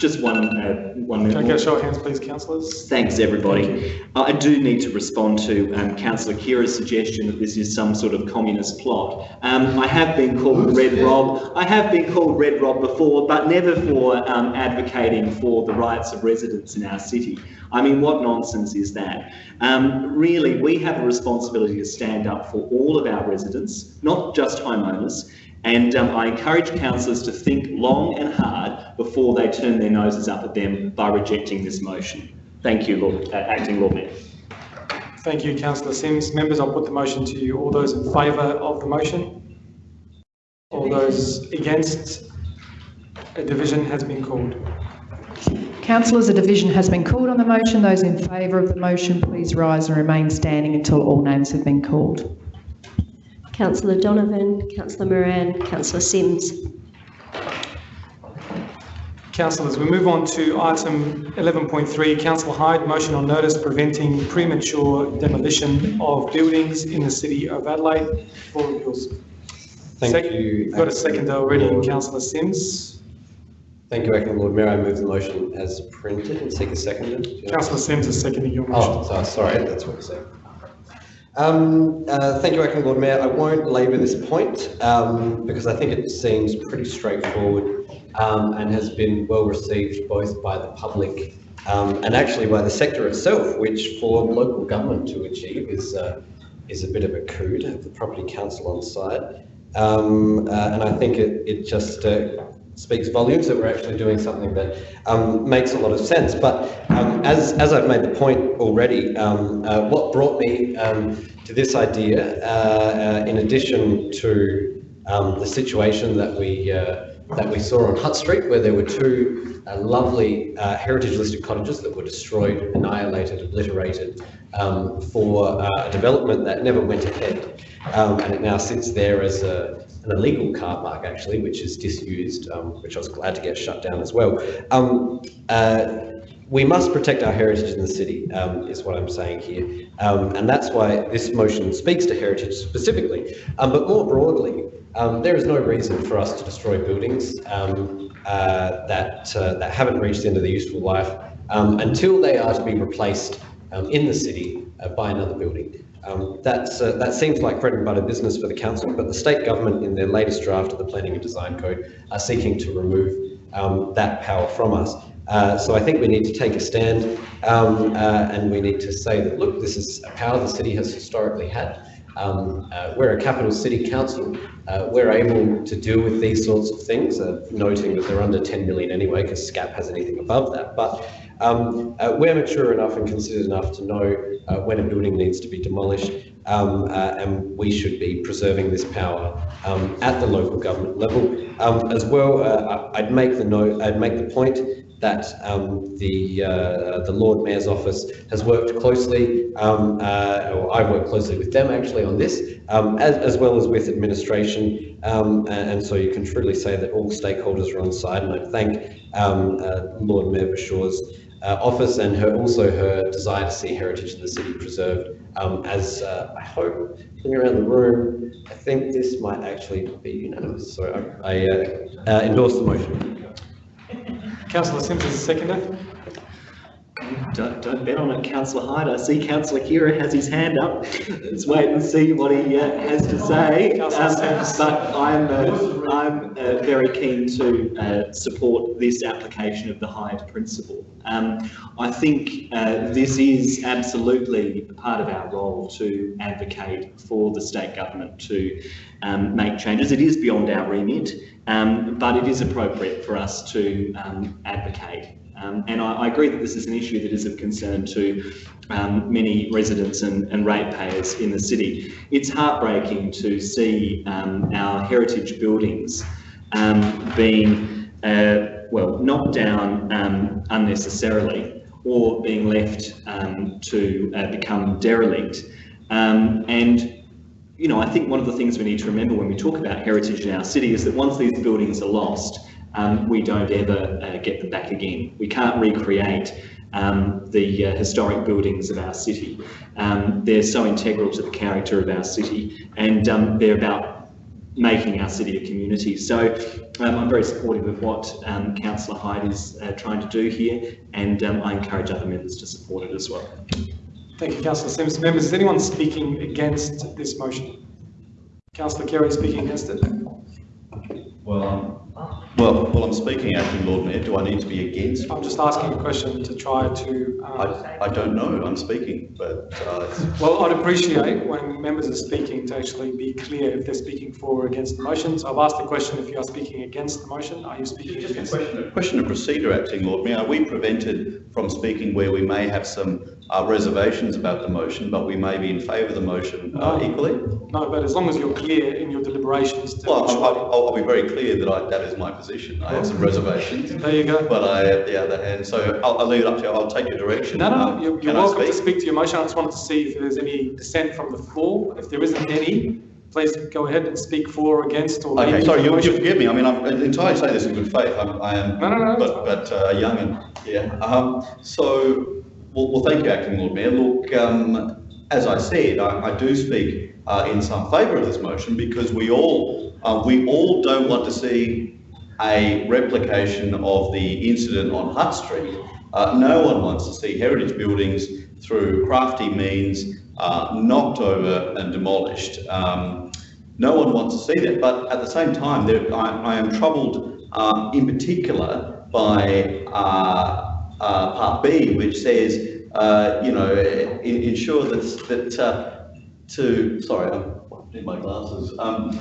Just one, uh, one minute. Can I get a show of hands, please, councillors? Thanks, everybody. Uh, I do need to respond to um, Councillor Khera's suggestion that this is some sort of communist plot. Um, I have been called Red Rob. I have been called Red Rob before, but never for um, advocating for the rights of residents in our city. I mean, what nonsense is that? Um, really, we have a responsibility to stand up for all of our residents, not just homeowners, and um, I encourage councillors to think long and hard before they turn their noses up at them by rejecting this motion. Thank you, Lord, uh, Acting Lord Mayor. Thank you, councillor Simms. Members, I'll put the motion to you. All those in favour of the motion? All those against? A division has been called. Councillors, a division has been called on the motion. Those in favour of the motion, please rise and remain standing until all names have been called. Councillor Donovan, Councillor Moran, Councillor Simms. Councillors, we move on to item 11.3, Councillor Hyde, motion on notice preventing premature demolition of buildings in the city of Adelaide. Floor is yours. Thank Sec- you. You've got a second already councillor Simms. Thank you, Acting Lord Mayor. I move the motion as printed and seek a second. Councillor Simms is seconding your oh, motion. Oh, sorry, that's what I said. Um, uh, thank you, Acting Lord Mayor. I won't labour this point um, because I think it seems pretty straightforward um, and has been well received both by the public um, and actually by the sector itself, which for local government to achieve is uh, is a bit of a coup to have the property council on side. Um, uh, and I think it, it just uh, speaks volumes that we're actually doing something that um, makes a lot of sense. But um, as, as I've made the point already, um, uh, what brought me um, to this idea, uh, uh, in addition to um, the situation that we uh, that we saw on Hutt Street, where there were two uh, lovely uh, heritage listed cottages that were destroyed, annihilated, obliterated um, for a development that never went ahead. And it now sits there as a, an illegal car park, actually, which is disused, um, which I was glad to get shut down as well. Um, uh, we must protect our heritage in the city, um, is what I'm saying here. Um, and that's why this motion speaks to heritage specifically. Um, but more broadly, um, there is no reason for us to destroy buildings uh, that, uh, that haven't reached the end of their useful life until they are to be replaced in the city uh, by another building. Um, that's, uh, that seems like bread and butter business for the council, but the state government in their latest draft of the Planning and Design Code are seeking to remove um, that power from us. Uh, so I think we need to take a stand um, uh, and we need to say that, look, this is a power the city has historically had. Um, uh, we're a capital city council. Uh, we're able to deal with these sorts of things, uh, noting that they're under 10 million anyway, because SCAP has anything above that. But um, uh, we're mature enough and considered enough to know when a building needs to be demolished, um, and we should be preserving this power um, at the local government level. Um, as well, I'd make the note, I'd make the point that um, the uh, the Lord Mayor's office has worked closely, um, uh, or I've worked closely with them actually on this, um, as, as well as with administration, um, and, and, so you can truly say that all stakeholders are on side, and I thank um, uh, Lord Mayor Verschoor's uh, office and her also her desire to see heritage in the city preserved. Um, as uh, I hope, looking around the room, I think this might actually be unanimous. So I, I uh, endorse the motion. Councillor Simms is seconder. Don't, don't bet on it, Councillor Hyde. I see Councillor Khera has his hand up. Let's wait and see what he uh, has to say. Um, but I'm, uh, I'm uh, very keen to uh, support this application of the Hyde principle. Um, I think uh, this is absolutely part of our role to advocate for the state government to um, make changes. It is beyond our remit. Um, but it is appropriate for us to um, advocate. Um, and I, I, agree that this is an issue that is of concern to um, many residents and, and, ratepayers in the city. It's heartbreaking to see um, our heritage buildings um, being, uh, well, knocked down unnecessarily or being left to uh, become derelict. and you know, I think one of the things we need to remember when we talk about heritage in our city is that once these buildings are lost, um, we don't ever uh, get them back again. We can't recreate um, the uh, historic buildings of our city. Um, they're so integral to the character of our city and um, they're about making our city a community. So um, I'm very supportive of what um, Councillor Hyde is uh, trying to do here and I encourage other members to support it as well. Thank you, Councillor Simms. Members, is anyone speaking against this motion? Councillor Khera speaking against it. Well, um, well, well, I'm speaking, acting Lord Mayor. Do I need to be against? I'm just asking a question to try to. Um, I, I don't know. I'm speaking, but. Uh, well, I'd appreciate when members are speaking to actually be clear if they're speaking for or against the motion. So I've asked the question: if you are speaking against the motion, are you speaking just against? Question, a question of procedure, acting Lord Mayor. Are we prevented from speaking where we may have some uh, reservations about the motion, but we may be in favour of the motion uh, no, equally? No, but as long as you're clear in your deliberations. Well, I'll, I'll, I'll, be very clear that I, that is my position. I have some reservations. There you go. But I, at the other hand, so I'll, I'll leave it up to you. I'll take your direction. No, no, no. Um, you're, you're welcome to speak to your motion. I just wanted to see if there's any dissent from the floor. If there isn't any, please go ahead and speak for or against or. Okay, sorry, you, you forgive me. I mean, I'm entirely saying this in good faith. I'm, I am, no, no, no, but, but uh, young and yeah. Um, so well, well, thank you, Acting Lord Mayor. Look, um, as I said, I, I do speak uh, in some favour of this motion because we all uh, we all don't want to see a replication of the incident on Hutt Street. Uh, no one wants to see heritage buildings through crafty means uh, knocked over and demolished. Um, no one wants to see that, but at the same time, there, I, I, am troubled uh, in particular by uh, part B, which says, uh, you know, in, ensure that, that uh, to, sorry, I'm in my glasses, um,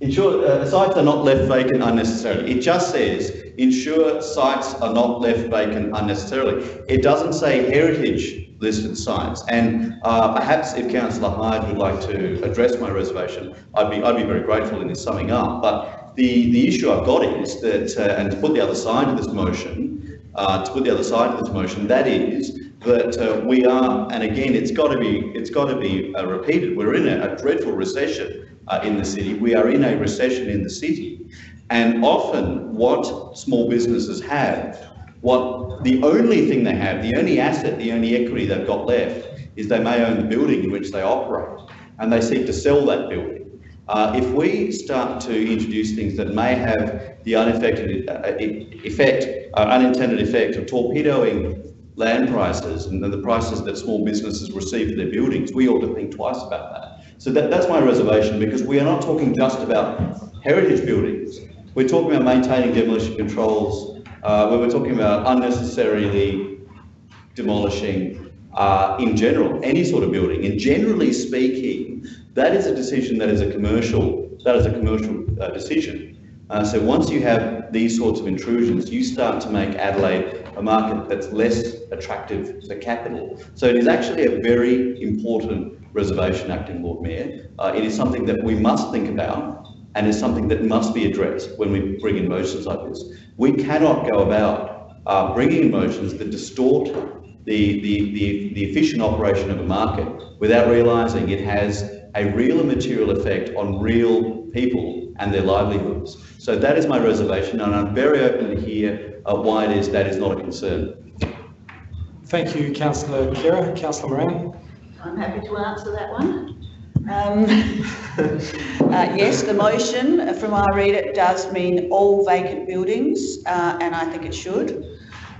ensure uh, sites are not left vacant unnecessarily. It just says, ensure sites are not left vacant unnecessarily. It doesn't say heritage listed sites. And uh, perhaps if Councillor Hyde would like to address my reservation, I'd be, I'd be very grateful in this summing up. But the, the issue I've got is that, uh, and to put the other side of this motion, uh, to put the other side of this motion, that is that uh, we are, and again, it's got to be, it's got to be uh, repeated. We're in a, a dreadful recession uh, in the city. We are in a recession in the city, and often what small businesses have, what the only thing they have, the only asset, the only equity they've got left, is they may own the building in which they operate, and they seek to sell that building. Uh, if we start to introduce things that may have the unaffected uh, effect, uh, unintended effect of torpedoing land prices and the prices that small businesses receive for their buildings, we ought to think twice about that. So that, that's my reservation because we are not talking just about heritage buildings. We're talking about maintaining demolition controls, uh, where we're talking about unnecessarily demolishing uh, in general, any sort of building. And generally speaking, that is a decision that is a commercial, that is a commercial uh, decision. Uh, so once you have these sorts of intrusions, you start to make Adelaide a market that's less attractive for capital. So it is actually a very important reservation, Acting Lord Mayor. Uh, it is something that we must think about and is something that must be addressed when we bring in motions like this. We cannot go about uh, bringing in motions that distort the, the, the, the efficient operation of a market without realising it has a real and material effect on real people and their livelihoods. So that is my reservation, and I'm very open to hear uh, why it is that is not a concern. Thank you, Councillor Khera. Councillor Moran. I'm happy to answer that one. Um, (laughs) uh, yes, the motion, from I read it, does mean all vacant buildings, uh, and I think it should.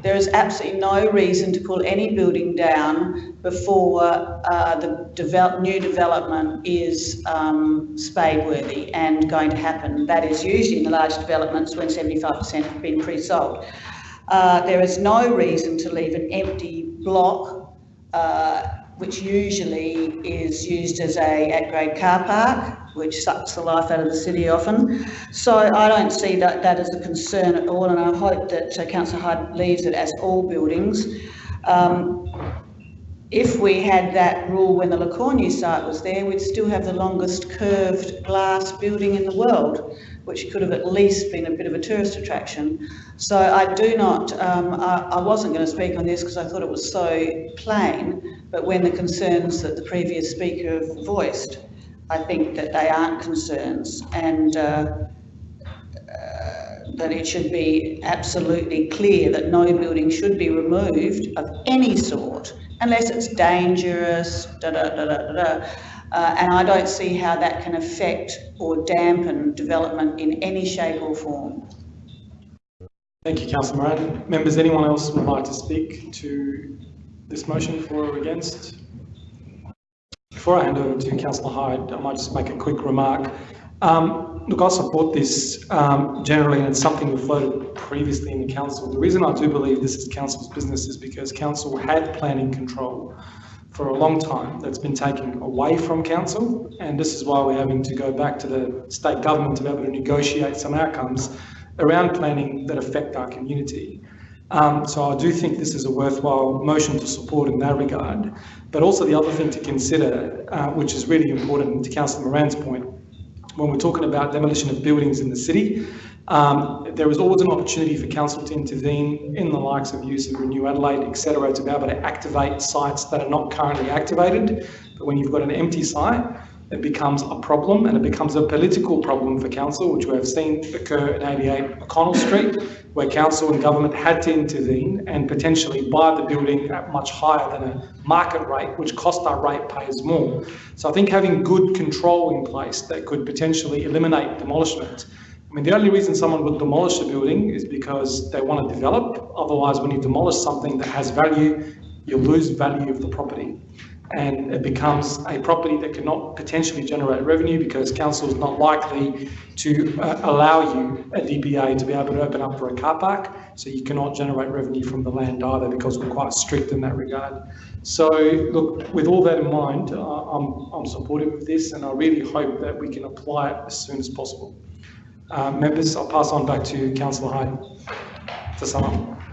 There is absolutely no reason to pull any building down before uh, the develop, new development is um, spade-worthy and going to happen. That is usually in the large developments when 75% have been pre-sold. Uh, there is no reason to leave an empty block uh, which usually is used as a at-grade car park, which sucks the life out of the city often. So I don't see that, that as a concern at all, and I hope that uh, Councillor Hyde leaves it as all buildings. Um, if we had that rule when the Le Cornu site was there, we'd still have the longest curved glass building in the world, which could have at least been a bit of a tourist attraction. So I do not, um, I, I, wasn't going to speak on this because I thought it was so plain, but when the concerns that the previous speaker voiced, I think that they aren't concerns and uh, uh, that it should be absolutely clear that no building should be removed of any sort unless it's dangerous, da da da da da. Uh, and I don't see how that can affect or dampen development in any shape or form. Thank you, Councillor Moran. Members, anyone else would like to speak to this motion for or against? Before I hand over to Councillor Hyde, I might just make a quick remark. Um, look, I support this um, generally, and it's something we've floated previously in the council. The reason I do believe this is council's business is because council had planning control for a long time that's been taken away from council, and this is why we're having to go back to the state government to be able to negotiate some outcomes around planning that affect our community. Um, so I do think this is a worthwhile motion to support in that regard. But also the other thing to consider, uh, which is really important to Councillor Moran's point, when we're talking about demolition of buildings in the city, um, there is always an opportunity for council to intervene in the likes of use of Renew Adelaide, etc., to be able to activate sites that are not currently activated. But when you've got an empty site, it becomes a problem and it becomes a political problem for council, which we have seen occur in 88 O'Connell Street, where council and government had to intervene and potentially buy the building at much higher than a market rate, which cost our ratepayers more. So I think having good control in place that could potentially eliminate demolishment I mean, the only reason someone would demolish a building is because they want to develop. Otherwise, when you demolish something that has value, you lose value of the property and it becomes a property that cannot potentially generate revenue because council is not likely to uh, allow you a DPA to be able to open up for a car park. So you cannot generate revenue from the land either because we're quite strict in that regard. So look, with all that in mind, uh, I'm, I'm supportive of this and I really hope that we can apply it as soon as possible. Uh, members, I'll pass on back to Councillor Hyde to sum up.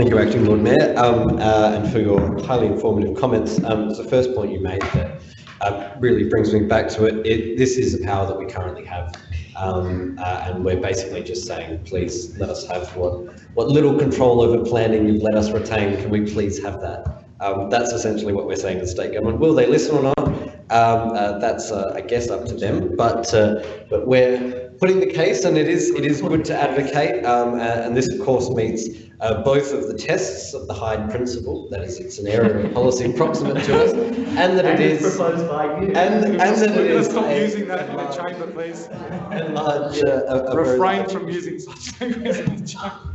Thank you, Acting Lord Mayor, um, uh, and for your highly informative comments. Um, the first point you made that uh, really brings me back to it. it. This is the power that we currently have. Um, uh, and we're basically just saying, please let us have what, what little control over planning you've let us retain. Can we please have that? Um, that's essentially what we're saying to the state government. Will they listen or not? Um, uh, that's, uh, I guess, up to them. But uh, but we're putting the case, and it is it is good to advocate. Um, uh, and this, of course, meets uh, both of the tests of the Hyde principle. That is, it's an area of policy proximate to us, and that it is proposed by you. and and that it Let's stop a- using that in the chamber, please. a large, uh, a- a Refrain from using such language in the chamber.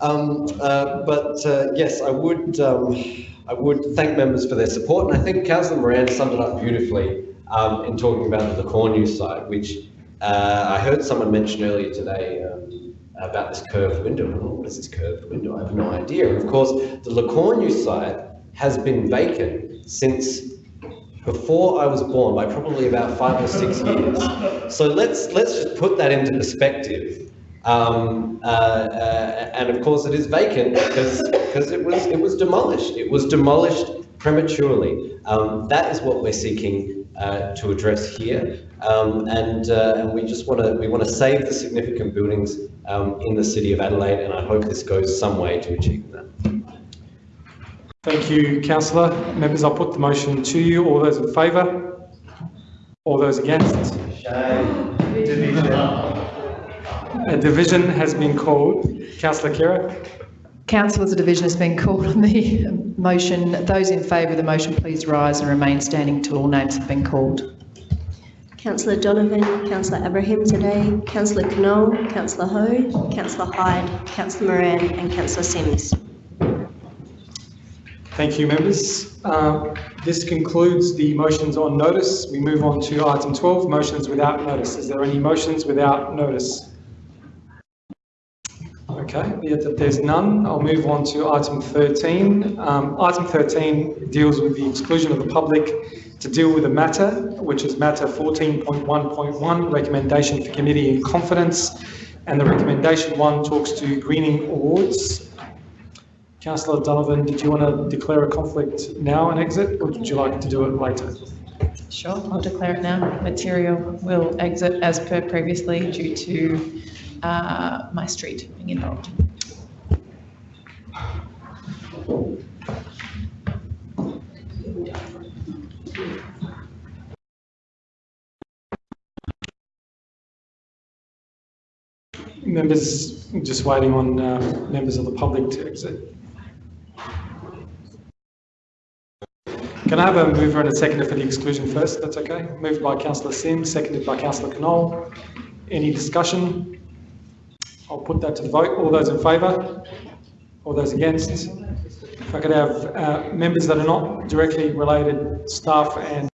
Um, uh, but uh, yes, I would um, I would thank members for their support, and I think Councillor Moran summed it up beautifully um, in talking about Le Cornu site, which uh, I heard someone mention earlier today um, about this curved window. What is this curved window? I have no idea. Of course, the Le Cornu site has been vacant since before I was born by probably about five or six years. So let's let's just put that into perspective. Um, uh, uh, and of course, it is vacant because because it was it was demolished. It was demolished prematurely. Um, that is what we're seeking uh, to address here, um, and uh, and we just want to we want to save the significant buildings um, in the city of Adelaide, and I hope this goes some way to achieving that. Thank you, councillor. Members, I'll put the motion to you. All those in favour? All those against? A division has been called. Councillor Khera? Councillors, a division has been called on the motion. Those in favour of the motion, please rise and remain standing until all names have been called. Councillor Donovan, Councillor Abrahimzadeh, Councillor Knoll, Councillor Ho, Councillor Hyde, Councillor Moran and Councillor Simms. Thank you, members. Um, This concludes the motions on notice. We move on to item 12, motions without notice. Is there any motions without notice? Okay, yeah, there's none. I'll move on to item 13. Um, Item 13 deals with the exclusion of the public to deal with a matter, which is matter 14.1.1, recommendation for committee in confidence. And the recommendation one talks to greening awards. Councillor Donovan, did you want to declare a conflict now and exit, or would you like to do it later? Sure, I'll declare it now. Material will exit as per previously due to uh, my street being involved. Members, just waiting on uh, members of the public to exit. Can I have a mover and a seconder for the exclusion first? That's okay. Moved by councillor Simms, seconded by councillor Knoll. Any discussion? I'll put that to the vote. All those in favour? All those against? If I could have uh, members that are not directly related, staff and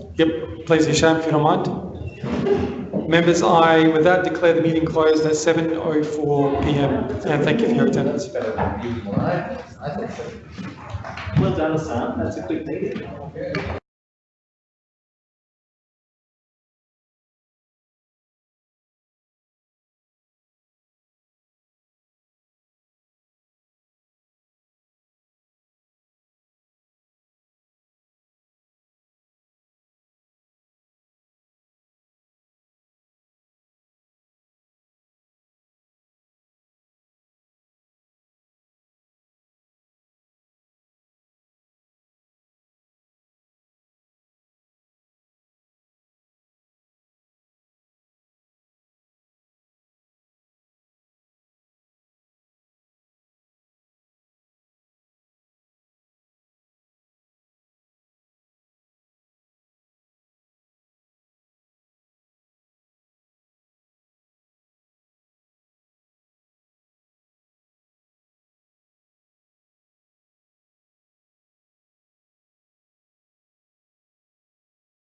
Yep, please, Hisham, if you don't mind. Members, I with that declare the meeting closed at 7.04 PM and thank you for your attendance. Well done, Hassan. That's a quick meeting.